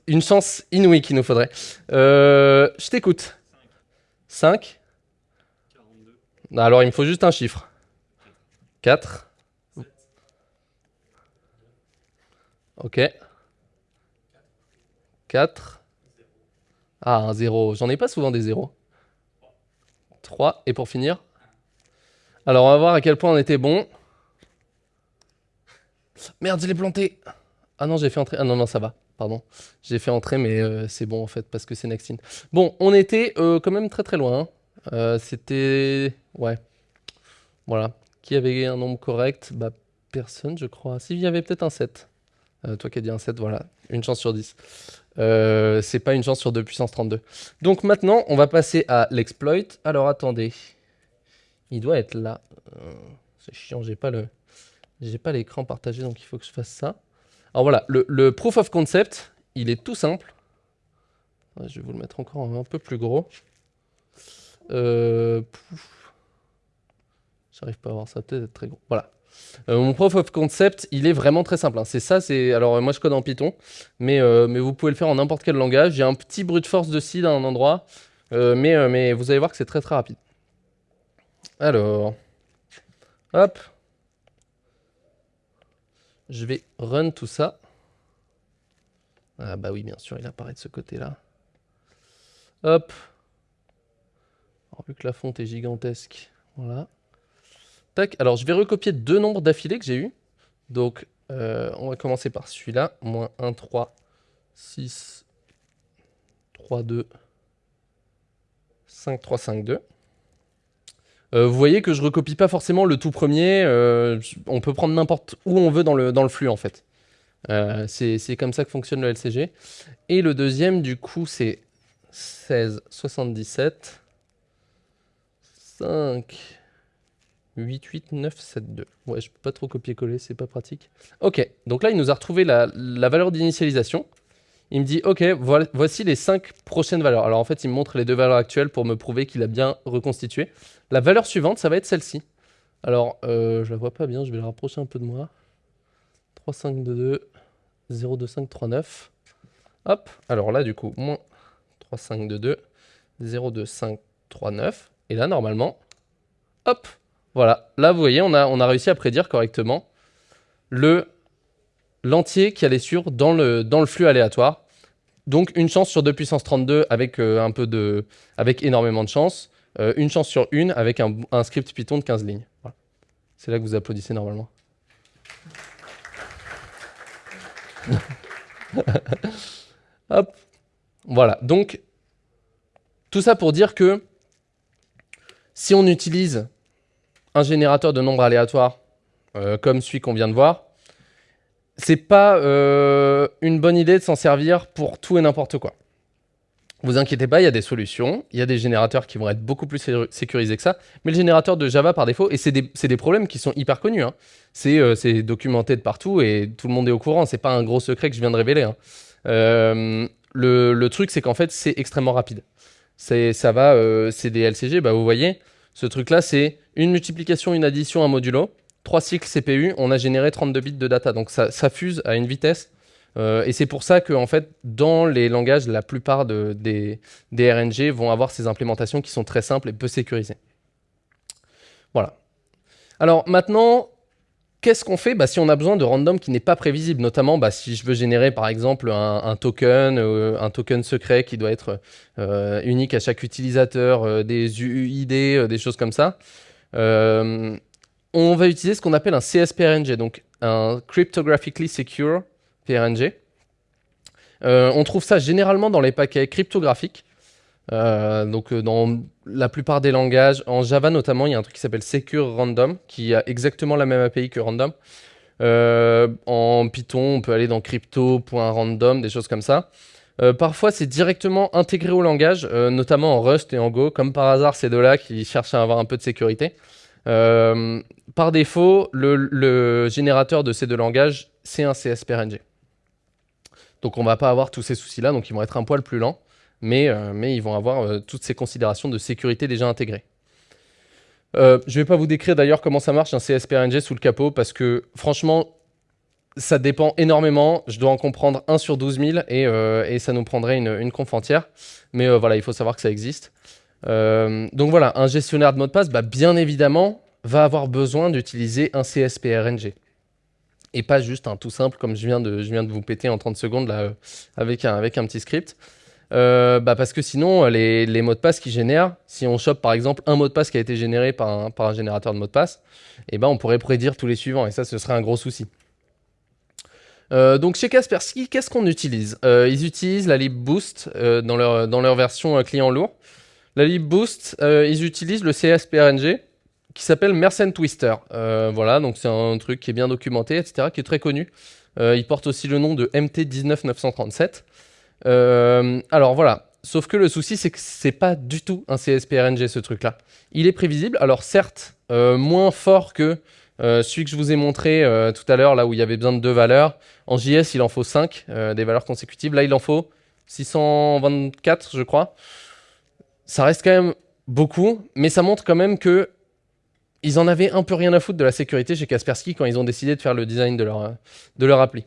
une chance inouïe qu'il nous faudrait. Euh, je t'écoute. 5 42. Alors, il me faut juste un chiffre. 4 Ok. 4. Ah, un 0. J'en ai pas souvent des 0. 3. Et pour finir Alors, on va voir à quel point on était bon. Merde, je l'ai planté. Ah non, j'ai fait entrer. Ah non, non, ça va. Pardon. J'ai fait entrer, mais euh, c'est bon en fait, parce que c'est Nextine. Bon, on était euh, quand même très très loin. Hein. Euh, c'était... Ouais. Voilà. Qui avait un nombre correct? Bah, personne, je crois. S'il y avait peut-être un 7. toi qui as dit un 7, voilà. Une chance sur 10. c'est pas une chance sur 2 puissance 32. Donc maintenant, on va passer à l'exploit. Alors attendez. Il doit être là. c'est chiant, j'ai pas le... J'ai pas l'écran partagé, donc il faut que je fasse ça. Alors voilà, le, proof of concept, il est tout simple. Je vais vous le mettre encore un peu plus gros. Euh, J'arrive pas à voir ça, peut-être être très gros. Voilà. Euh, mon proof of concept, il est vraiment très simple. Hein. C'est ça, c'est... Alors moi je code en Python, mais, euh, mais vous pouvez le faire en n'importe quel langage. J'ai un petit brute force de seed à un endroit, mais, mais vous allez voir que c'est très très rapide. Alors, hop, je vais run tout ça. Ah bah oui, bien sûr, il apparaît de ce côté-là. Hop. Alors, vu que la fonte est gigantesque, voilà. Tac, alors je vais recopier deux nombres d'affilée que j'ai eu. Donc, euh, on va commencer par celui-là. Moins 1, 3, 6, 3, 2, 5, 3, 5, 2. Euh, vous voyez que je recopie pas forcément le tout premier, euh, on peut prendre n'importe où on veut dans le, dans le flux en fait. Euh, c'est comme ça que fonctionne le LCG. Et le deuxième du coup c'est 16, 77, 5, 8, 8, 9, 7, 2. Ouais, je peux pas trop copier-coller, c'est pas pratique. Ok, donc là il nous a retrouvé la, la valeur d'initialisation. Il me dit, ok, voici les 5 prochaines valeurs. Alors en fait, il me montre les deux valeurs actuelles pour me prouver qu'il a bien reconstitué. La valeur suivante, ça va être celle-ci. Alors, euh, je la vois pas bien, je vais la rapprocher un peu de moi. 3, 5, 2, 2, 0, 2, 5, 3, 9. Hop, alors là, du coup, moins 3, 5, 2, 2, 0, 2, 5, 3, 9. Et là, normalement, hop, voilà. Là, vous voyez, on a, on a réussi à prédire correctement le l'entier qui allait sur dans le, flux aléatoire. Donc une chance sur 2 puissance 32 avec, euh, un peu de, avec énormément de chance. Euh, une chance sur une avec un, script Python de 15 lignes. C'est là que vous applaudissez normalement. Voilà, donc tout ça pour dire que si on utilise un générateur de nombres aléatoires euh, comme celui qu'on vient de voir, c'est pas euh, une bonne idée de s'en servir pour tout et n'importe quoi. Vous inquiétez pas, il y a des solutions, il y a des générateurs qui vont être beaucoup plus sécurisés que ça, mais le générateur de Java par défaut, et c'est des, problèmes qui sont hyper connus, hein. euh, c'est documenté de partout et tout le monde est au courant, c'est pas un gros secret que je viens de révéler. Hein. Euh, le, truc c'est qu'en fait c'est extrêmement rapide. Ça va, c'est des LCG, bah vous voyez, ce truc là c'est une multiplication, une addition, un modulo, 3 cycles CPU, on a généré 32 bits de data. Donc ça, fuse à une vitesse. Euh, et c'est pour ça que, en fait, dans les langages, la plupart des, RNG vont avoir ces implémentations qui sont très simples et peu sécurisées. Voilà. Alors maintenant, qu'est-ce qu'on fait? Bah, si on a besoin de random qui n'est pas prévisible Notamment bah, si je veux générer par exemple un, token, euh, un token secret qui doit être euh, unique à chaque utilisateur, des UID, des choses comme ça on va utiliser ce qu'on appelle un CSPRNG, donc un Cryptographically Secure PRNG. Euh, on trouve ça généralement dans les paquets cryptographiques. Euh, donc euh, dans la plupart des langages, en Java notamment, il y a un truc qui s'appelle Secure Random, qui a exactement la même API que Random. en Python, on peut aller dans crypto.random, des choses comme ça. parfois, c'est directement intégré au langage, notamment en Rust et en Go. Comme par hasard, c'est de là qui cherchent à avoir un peu de sécurité. Par défaut, le, générateur de ces deux langages, c'est un CSPRNG. Donc on va pas avoir tous ces soucis-là, donc ils vont être un poil plus lents, mais, mais ils vont avoir toutes ces considérations de sécurité déjà intégrées. je ne vais pas vous décrire d'ailleurs comment ça marche un CSPRNG sous le capot, parce que franchement, ça dépend énormément. Je dois en comprendre 1 sur 12 000 euh, et, ça nous prendrait une, conf entière. Mais euh, voilà, il faut savoir que ça existe. Euh, donc voilà, un gestionnaire de mot de passe, bah, bien évidemment, va avoir besoin d'utiliser un CSPRNG. Et pas juste un tout simple comme je viens de, vous péter en 30 secondes là, avec, un, petit script. bah parce que sinon, les, les mots de passe qui génèrent, si on chope par exemple un mot de passe qui a été généré par un, générateur de mot de passe, eh ben on pourrait prédire tous les suivants et ça, ce serait un gros souci. Euh, donc chez Kaspersky, qu'est-ce qu'on utilise? Euh, Ils utilisent la libboost euh, dans leur version client lourd. La libboost, ils utilisent le CSPRNG qui s'appelle Mersenne Twister. voilà, donc c'est un truc qui est bien documenté, etc., qui est très connu. il porte aussi le nom de MT19937. alors voilà, sauf que le souci, c'est que c'est pas du tout un CSPRNG ce truc-là. Il est prévisible, alors certes, moins fort que euh, celui que je vous ai montré euh, tout à l'heure, là où il y avait besoin de deux valeurs, en JS, il en faut 5, euh, des valeurs consécutives. Là, il en faut 624, je crois. Ça reste quand même beaucoup, mais ça montre quand même que ils en avaient un peu rien à foutre de la sécurité chez Kaspersky quand ils ont décidé de faire le design de leur, de leur appli.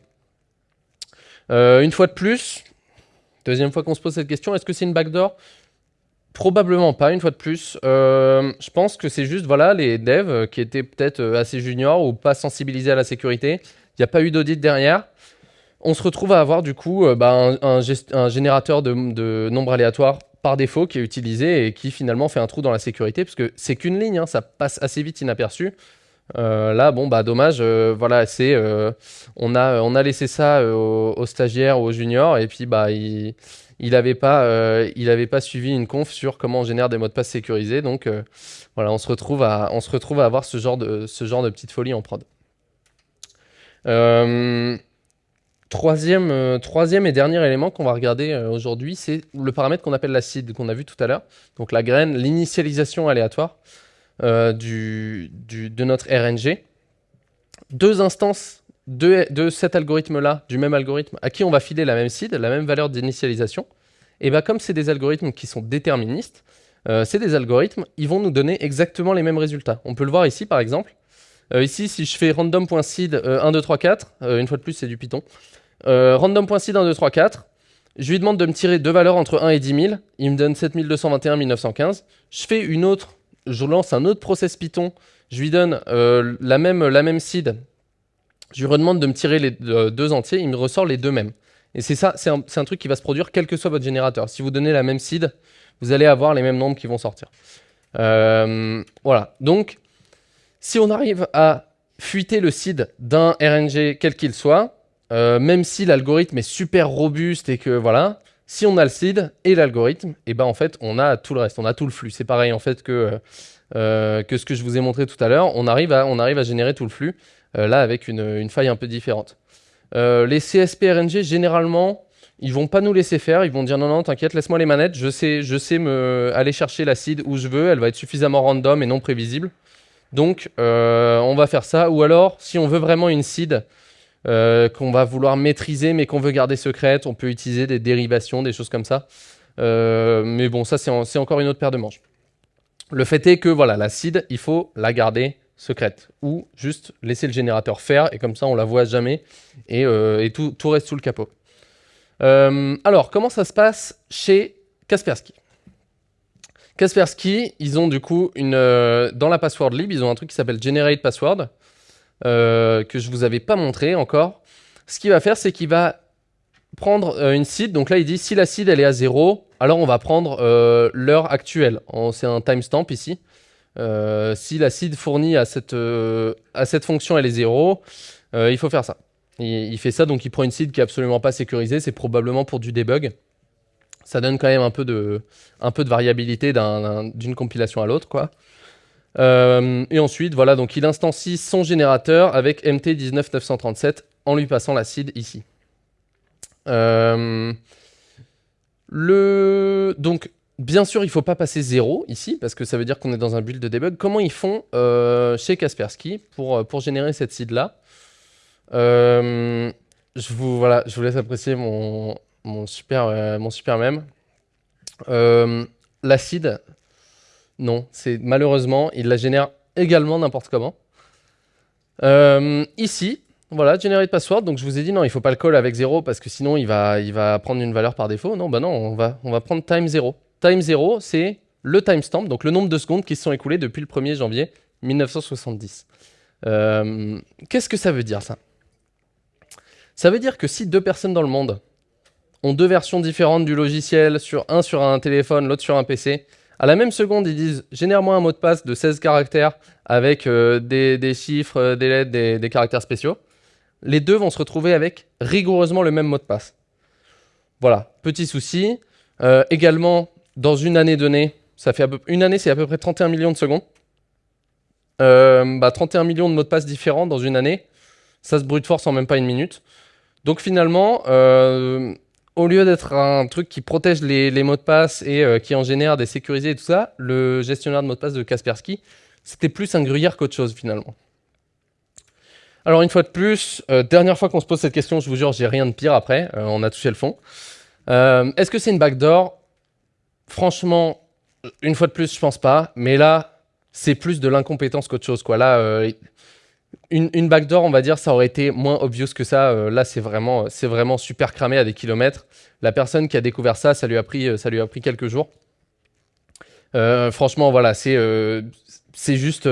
une fois de plus, deuxième fois qu'on se pose cette question, est-ce que c'est une backdoor? Probablement pas, une fois de plus. Euh, je pense que c'est juste voilà, les devs qui étaient peut-être euh, assez juniors ou pas sensibilisés à la sécurité. Il n'y a pas eu d'audit derrière. On se retrouve à avoir du coup euh, bah, un, générateur de nombres aléatoires par défaut qui est utilisé et qui finalement fait un trou dans la sécurité parce que c'est qu'une ligne, hein, ça passe assez vite inaperçu. là, bon, bah dommage, voilà, c'est, on, a, on a laissé ça aux, stagiaires ou aux juniors et puis bah il n'avait pas, euh, pas suivi une conf sur comment on génère des mots de passe sécurisés. Donc euh, voilà, on se, retrouve à, on se retrouve à avoir ce genre de, ce genre de petite folie en prod. Euh, troisième, et dernier élément qu'on va regarder aujourd'hui, c'est le paramètre qu'on appelle la seed, qu'on a vu tout à l'heure. Donc la graine, l'initialisation aléatoire du, de notre RNG. Deux instances de, cet algorithme-là, du même algorithme, à qui on va filer la même seed, la même valeur d'initialisation, et bien comme c'est des algorithmes qui sont déterministes, euh, c'est des algorithmes, ils vont nous donner exactement les mêmes résultats. On peut le voir ici par exemple. Euh, ici, si je fais random.seed 1, 2, 3, 4, une fois de plus c'est du Python, euh, random.seed 1, 2, 3, 4, je lui demande de me tirer deux valeurs entre 1 et 10 000, il me donne 7221, 1915, je fais une autre, je lance un autre process Python, je lui donne la, même, la même seed. Je lui redemande de me tirer les deux entiers, il me ressort les deux mêmes. Et c'est ça, c'est un, truc qui va se produire quel que soit votre générateur. Si vous donnez la même seed, vous allez avoir les mêmes nombres qui vont sortir. Euh, voilà, donc si on arrive à fuiter le seed d'un RNG quel qu'il soit, euh, même si l'algorithme est super robuste et que voilà, si on a le seed et l'algorithme, et eh ben en fait on a tout le reste, on a tout le flux. C'est pareil en fait que, euh, que ce que je vous ai montré tout à l'heure, on, arrive à, on arrive à générer tout le flux. Euh, là avec une, faille un peu différente. Euh, les CSP-RNG, généralement, ils vont pas nous laisser faire, ils vont dire non, non, t'inquiète, laisse-moi les manettes, je sais, je sais me aller chercher la seed où je veux, elle va être suffisamment random et non prévisible. Donc, euh, on va faire ça. Ou alors, si on veut vraiment une seed qu'on va vouloir maîtriser mais qu'on veut garder secrète, on peut utiliser des dérivations, des choses comme ça. mais bon, ça, c'est encore une autre paire de manches. Le fait est que, voilà, la seed, il faut la garder secrète ou juste laisser le générateur faire et comme ça on la voit jamais et, euh, tout, reste sous le capot. Euh, alors comment ça se passe chez Kaspersky? Kaspersky, ils ont du coup euh, dans la password lib, ils ont un truc qui s'appelle generate password que je vous avais pas montré encore. Ce qu'il va faire, c'est qu'il va prendre une seed. Donc là, il dit si la seed elle est à 0, alors on va prendre l'heure actuelle. C'est un timestamp ici. Euh, si la seed fournie à cette, euh, à cette fonction elle est 0, euh, il faut faire ça. Il, fait ça, donc il prend une seed qui est absolument pas sécurisée, c'est probablement pour du debug. Ça donne quand même un peu de, un peu de variabilité d'une compilation à l'autre. quoi. Et ensuite, voilà, donc il instancie son générateur avec MT19937 en lui passant la seed ici. le... Donc, bien sûr, il ne faut pas passer zéro ici, parce que ça veut dire qu'on est dans un build de debug. Comment ils font euh, chez Kaspersky pour, euh, pour générer cette seed-là? Je, vous, voilà, je vous laisse apprécier mon, mon, super, mon super mème. la seed, non, c'est malheureusement, il la génère également n'importe comment. ici, voilà, generate password. Donc je vous ai dit non, il faut pas le call avec 0 parce que sinon il va, prendre une valeur par défaut. Non, bah non, on va, prendre time 0. Time 0, c'est le timestamp, donc le nombre de secondes qui se sont écoulées depuis le 1er janvier 1970. Euh, qu'est-ce que ça veut dire ça? Ça veut dire que si deux personnes dans le monde ont deux versions différentes du logiciel, un sur un téléphone, l'autre sur un PC, à la même seconde, ils disent « génère-moi un mot de passe de 16 caractères avec euh, des, chiffres, des lettres, des caractères spéciaux », les deux vont se retrouver avec rigoureusement le même mot de passe. Voilà, petit souci. Euh, également, dans une année donnée, ça fait une année, c'est à peu près 31 millions de secondes. 31 euh, bah, millions de mots de passe différents dans une année, ça se brute force en même pas une minute. Donc finalement, euh, au lieu d'être un truc qui protège les, mots de passe et qui en génère des sécurisés et tout ça, le gestionnaire de mots de passe de Kaspersky, c'était plus un gruyère qu'autre chose finalement. Alors une fois de plus, euh, dernière fois qu'on se pose cette question, je vous jure, j'ai rien de pire après, euh, on a touché le fond. Euh, est-ce que c'est une backdoor Franchement, une fois de plus, je pense pas, mais là, c'est plus de l'incompétence qu'autre chose. Une, backdoor, on va dire, ça aurait été moins obvious que ça. là, c'est vraiment, super cramé à des kilomètres. La personne qui a découvert ça, ça lui a pris, ça lui a pris quelques jours. franchement, voilà, c'est c'est juste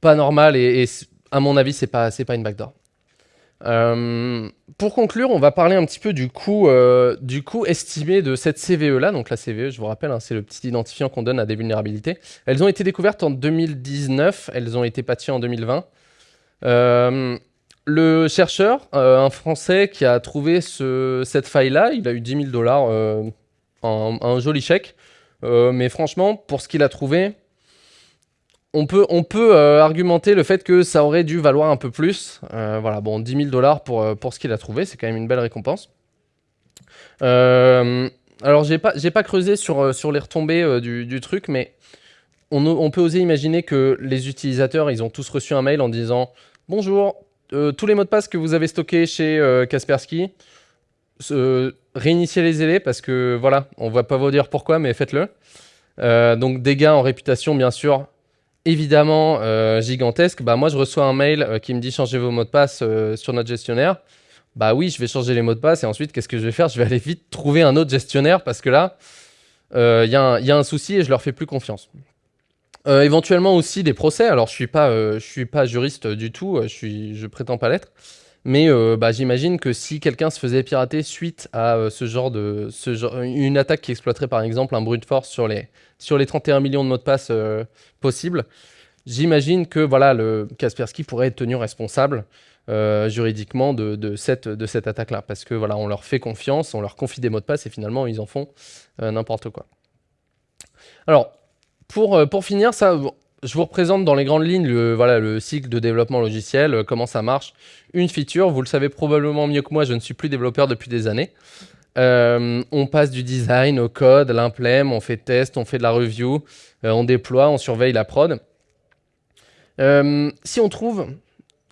pas normal et à mon avis, c'est pas, pas une backdoor. Euh, pour conclure, on va parler un petit peu du coût, euh, estimé de cette CVE-là. Donc la CVE, je vous rappelle, hein, c'est le petit identifiant qu'on donne à des vulnérabilités. Elles ont été découvertes en 2019, elles ont été patchées en 2020. Euh, le chercheur, un Français qui a trouvé cette faille-là, il a eu 10 000 dollars, un, joli chèque. mais franchement, pour ce qu'il a trouvé, on peut, euh, argumenter le fait que ça aurait dû valoir un peu plus. Euh, voilà, bon, 10 000 dollars pour, euh, pour ce qu'il a trouvé, c'est quand même une belle récompense. alors, j'ai pas, pas creusé sur, sur les retombées du, truc, mais on, peut oser imaginer que les utilisateurs, ils ont tous reçu un mail en disant « Bonjour, tous les mots de passe que vous avez stockés chez Kaspersky, réinitialisez-les parce que, voilà, on va pas vous dire pourquoi, mais faites-le. donc, dégâts en réputation, bien sûr, évidemment euh, gigantesque, bah moi je reçois un mail euh, qui me dit changez vos mots de passe euh, sur notre gestionnaire. Bah oui, je vais changer les mots de passe et ensuite qu'est-ce que je vais faire? Je vais aller vite trouver un autre gestionnaire parce que là, il y, a un souci et je leur fais plus confiance. éventuellement aussi des procès. Alors je suis pas, suis pas juriste du tout, je suis, je prétends pas l'être. Mais bah, j'imagine que si quelqu'un se faisait pirater suite à ce genre de, une attaque qui exploiterait par exemple un brute force sur les, sur les 31 millions de mots de passe euh, possibles, j'imagine que voilà, le Kaspersky pourrait être tenu responsable euh, juridiquement de, cette, de cette attaque-là. Parce que voilà, on leur fait confiance, on leur confie des mots de passe et finalement ils en font euh, n'importe quoi. Alors, pour, pour finir, ça, je vous représente dans les grandes lignes le, cycle de développement logiciel, comment ça marche. Une feature, vous le savez probablement mieux que moi, je ne suis plus développeur depuis des années. Euh, on passe du design au code, l'implème, on fait test, on fait de la review, euh, on déploie, on surveille la prod. Euh, si on trouve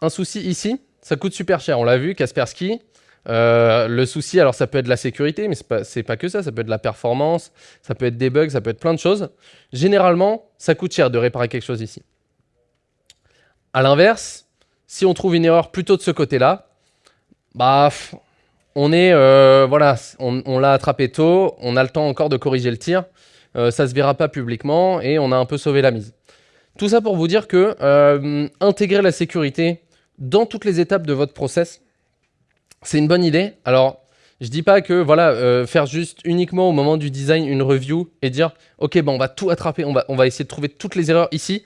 un souci ici, ça coûte super cher. On l'a vu, Kaspersky. Le souci, alors ça peut être la sécurité, mais c'est pas, pas que ça. Ça peut être la performance, ça peut être des bugs, ça peut être plein de choses. Généralement, ça coûte cher de réparer quelque chose ici. À l'inverse, si on trouve une erreur plutôt de ce côté-là, bah, on est, euh, voilà, on, l'a attrapé tôt, on a le temps encore de corriger le tir, euh, ça se verra pas publiquement et on a un peu sauvé la mise. Tout ça pour vous dire que euh, intégrer la sécurité dans toutes les étapes de votre process, c'est une bonne idée. Alors, je dis pas que voilà, faire juste uniquement au moment du design une review et dire ok, bon, on va tout attraper, on va, on va essayer de trouver toutes les erreurs ici.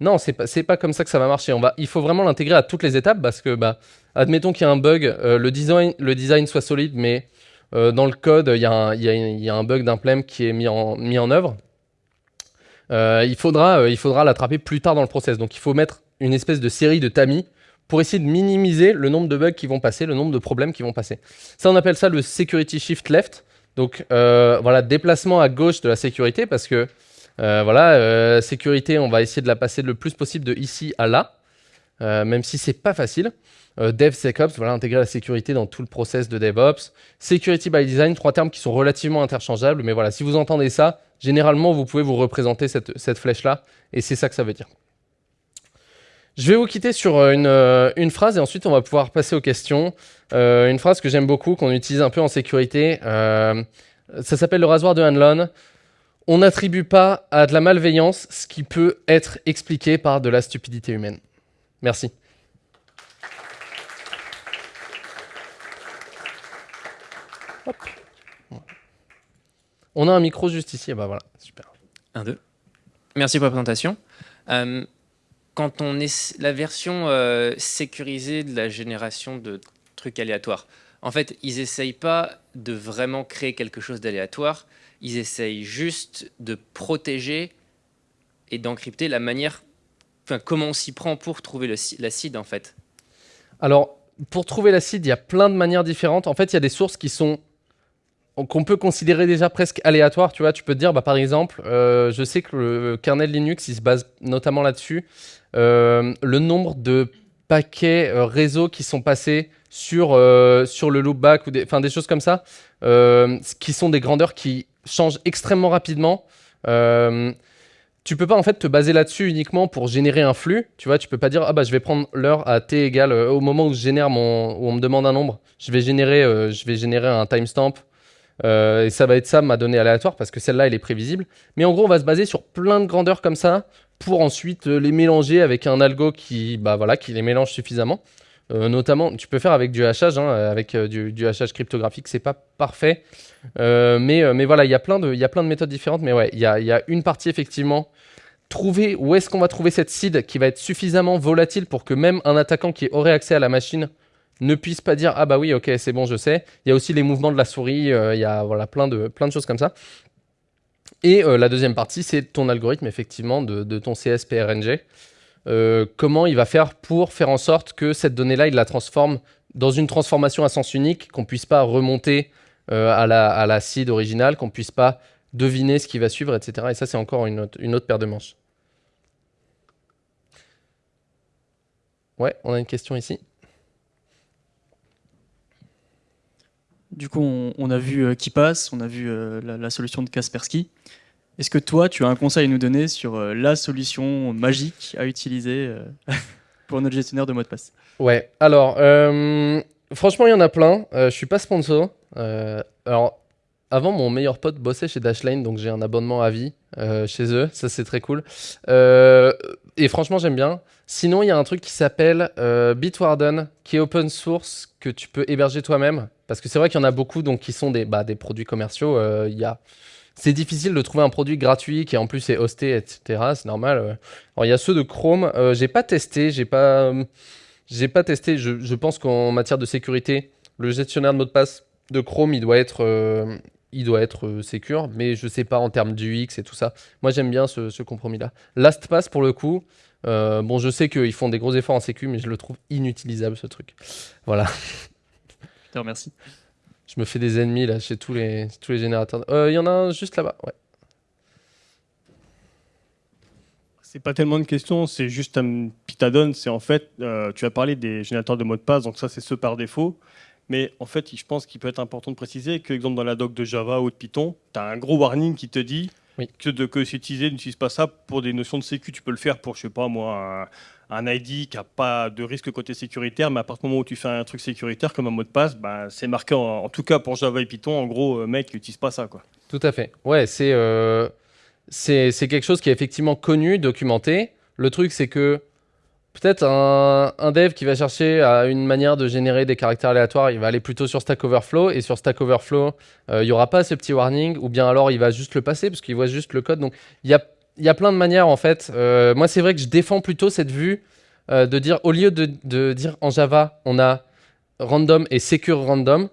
Non, c'est pas, pas comme ça que ça va marcher. On va, il faut vraiment l'intégrer à toutes les étapes parce que, bah, admettons qu'il y a un bug, euh, le, design, le design soit solide, mais euh, dans le code, il y, a un, bug d'implème qui est mis en, mis en œuvre. Euh, il faudra il faudra l'attraper plus tard dans le process. Donc il faut mettre une espèce de série de tamis pour essayer de minimiser le nombre de bugs qui vont passer, le nombre de problèmes qui vont passer. Ça, on appelle ça le security shift left. Donc voilà, déplacement à gauche de la sécurité parce que voilà, sécurité, on va essayer de la passer le plus possible de ici à là, même si c'est pas facile. DevSecOps, voilà, intégrer la sécurité dans tout le process de DevOps. Security by Design, trois termes qui sont relativement interchangeables, mais voilà, si vous entendez ça, généralement, vous pouvez vous représenter cette, cette flèche-là, et c'est ça que ça veut dire. Je vais vous quitter sur euh, euh, une, phrase et ensuite on va pouvoir passer aux questions. Euh, une phrase que j'aime beaucoup, qu'on utilise un peu en sécurité. ça s'appelle le rasoir de Hanlon. On n'attribue pas à de la malveillance ce qui peut être expliqué par de la stupidité humaine. Merci. On a un micro juste ici, et bah voilà, super.
Un, deux. Merci pour la présentation quand on est la version euh, sécurisée de la génération de trucs aléatoires, en fait, ils essayent pas de vraiment créer quelque chose d'aléatoire, ils essayent juste de protéger et d'encrypter la manière, enfin, comment on s'y prend pour trouver l'acide, en fait.
Alors, pour trouver l'acide, il y a plein de manières différentes. En fait, il y a des sources qui sont qu'on peut considérer déjà presque aléatoires. Tu vois, tu peux te dire, bah, par exemple, euh, je sais que le kernel Linux, il se base notamment là-dessus. Euh, le nombre de paquets euh, réseau qui sont passés sur, sur le loopback ou des, des choses comme ça, qui sont des grandeurs qui changent extrêmement rapidement. tu peux pas en fait te baser là-dessus uniquement pour générer un flux. Tu vois, tu peux pas dire ah bah je vais prendre l'heure à t égale au moment où je génère mon où on me demande un nombre, je vais générer je vais générer un timestamp et ça va être ça ma donnée aléatoire parce que celle-là elle est prévisible. Mais en gros on va se baser sur plein de grandeurs comme ça pour ensuite euh, les mélanger avec un algo qui, bah, voilà, qui les mélange suffisamment. Euh, notamment, tu peux faire avec du hachage, hein, avec euh, du, du, hachage cryptographique, c'est pas parfait. mais, mais voilà, il y, a plein de, y a plein de méthodes différentes. Mais ouais, il y a, y a, une partie effectivement. Trouver où est-ce qu'on va trouver cette seed qui va être suffisamment volatile pour que même un attaquant qui aurait accès à la machine ne puisse pas dire ah bah oui ok c'est bon je sais. Il y a aussi les mouvements de la souris, il y a voilà plein de choses comme ça. Et euh, la deuxième partie, c'est ton algorithme, effectivement, de, ton CSPRNG. Euh, comment il va faire pour faire en sorte que cette donnée-là, il la transforme dans une transformation à sens unique, qu'on ne puisse pas remonter euh, à, la, à seed originale, qu'on ne puisse pas deviner ce qui va suivre, etc. Et ça, c'est encore une autre, une autre paire de manches. Ouais, on a une question ici.
Du coup, on, a vu qui passe, on a vu la, solution de Kaspersky. Est-ce que toi, tu as un conseil à nous donner sur euh, la solution magique à utiliser euh, pour notre gestionnaire de mot de passe?
Ouais, alors, euh, franchement, il y en a plein. je suis pas sponsor. alors, avant, mon meilleur pote bossait chez Dashlane, donc j'ai un abonnement à vie chez eux. Ça, c'est très cool. et franchement, j'aime bien. Sinon, il y a un truc qui s'appelle Bitwarden, qui est open source, que tu peux héberger toi-même. Parce que c'est vrai qu'il y en a beaucoup donc, qui sont des, bah, produits commerciaux. Il y a c'est difficile de trouver un produit gratuit qui en plus est hosté, etc. C'est normal. Alors il y a ceux de Chrome. Euh, j'ai pas testé, j'ai pas, j'ai pas testé. Je, pense qu'en matière de sécurité, le gestionnaire de mot de passe de Chrome, il doit être, euh, il doit être euh, secure, mais je sais pas en termes d'UX et tout ça. Moi j'aime bien ce, compromis-là. LastPass pour le coup. bon, je sais qu'ils font des gros efforts en sécu, mais je le trouve inutilisable ce truc. Voilà.
Je te remercie.
Je me fais des ennemis là chez tous les, tous les générateurs. Euh, il y en a un juste là-bas, ouais.
C'est pas tellement une question, c'est juste un petit add C'est en fait, euh, tu as parlé des générateurs de mots de passe, donc ça c'est ceux par défaut. Mais en fait, je pense qu'il peut être important de préciser que, exemple, dans la doc de Java ou de Python, tu as un gros warning qui te dit que de que c'est utilisé, n'utilise pas ça pour des notions de sécu. Tu peux le faire pour, je sais pas moi, un ID qui n'a pas de risque côté sécuritaire, mais à partir du moment où tu fais un truc sécuritaire comme un mot de passe, ben, c'est marqué, en, tout cas pour Java et Python, en gros, euh, mec, n'utilise pas ça. Quoi.
Tout à fait. Ouais, euh, c'est c'est quelque chose qui est effectivement connu, documenté. Le truc, c'est que peut-être un, dev qui va chercher à une manière de générer des caractères aléatoires, il va aller plutôt sur Stack Overflow, et sur Stack Overflow, euh, il n'y aura pas ce petit warning, ou bien alors il va juste le passer, parce qu'il voit juste le code. Donc il y a y a plein de manières en fait. Euh, moi, c'est vrai que je défends plutôt cette vue euh, de dire, au lieu de, dire en Java, on a random et secure random,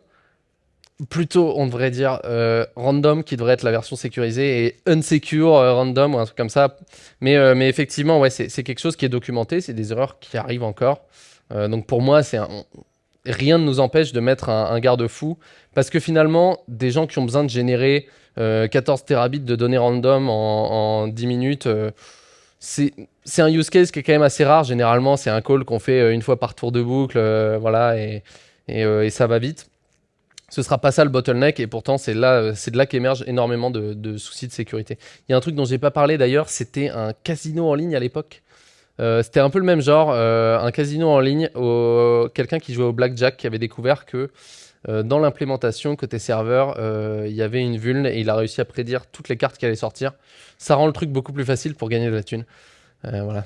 plutôt on devrait dire euh, random qui devrait être la version sécurisée et unsecure random ou un truc comme ça. Mais, mais effectivement, ouais, c'est quelque chose qui est documenté, c'est des erreurs qui arrivent encore. donc pour moi, c'est rien ne nous empêche de mettre un, garde-fou. Parce que finalement, des gens qui ont besoin de générer euh, 14 terabits de données random en, en 10 minutes, euh, c'est un use case qui est quand même assez rare. Généralement, c'est un call qu'on fait euh, une fois par tour de boucle, euh, voilà, euh, et ça va vite. Ce sera pas ça le bottleneck, et pourtant c'est là, euh, c'est de là qu'émergent énormément de, soucis de sécurité. Il y a un truc dont j'ai pas parlé d'ailleurs, c'était un casino en ligne à l'époque. Euh, c'était un peu le même genre, euh, un casino en ligne, au- quelqu'un qui jouait au blackjack qui avait découvert que dans l'implémentation côté serveur, il y avait une vulne et il a réussi à prédire toutes les cartes qui allaient sortir. Ça rend le truc beaucoup plus facile pour gagner de la thune. Voilà.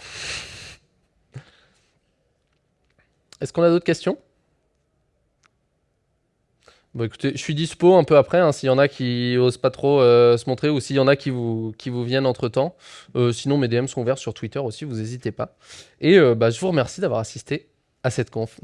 Est-ce qu'on a d'autres questions? Bon écoutez, je suis dispo un peu après, hein, s'il y en a qui osent pas trop euh, se montrer ou s'il y en a qui vous, qui vous viennent entre temps. sinon mes DM sont ouverts sur Twitter aussi, vous n'hésitez pas. Et euh, bah, je vous remercie d'avoir assisté à cette conf.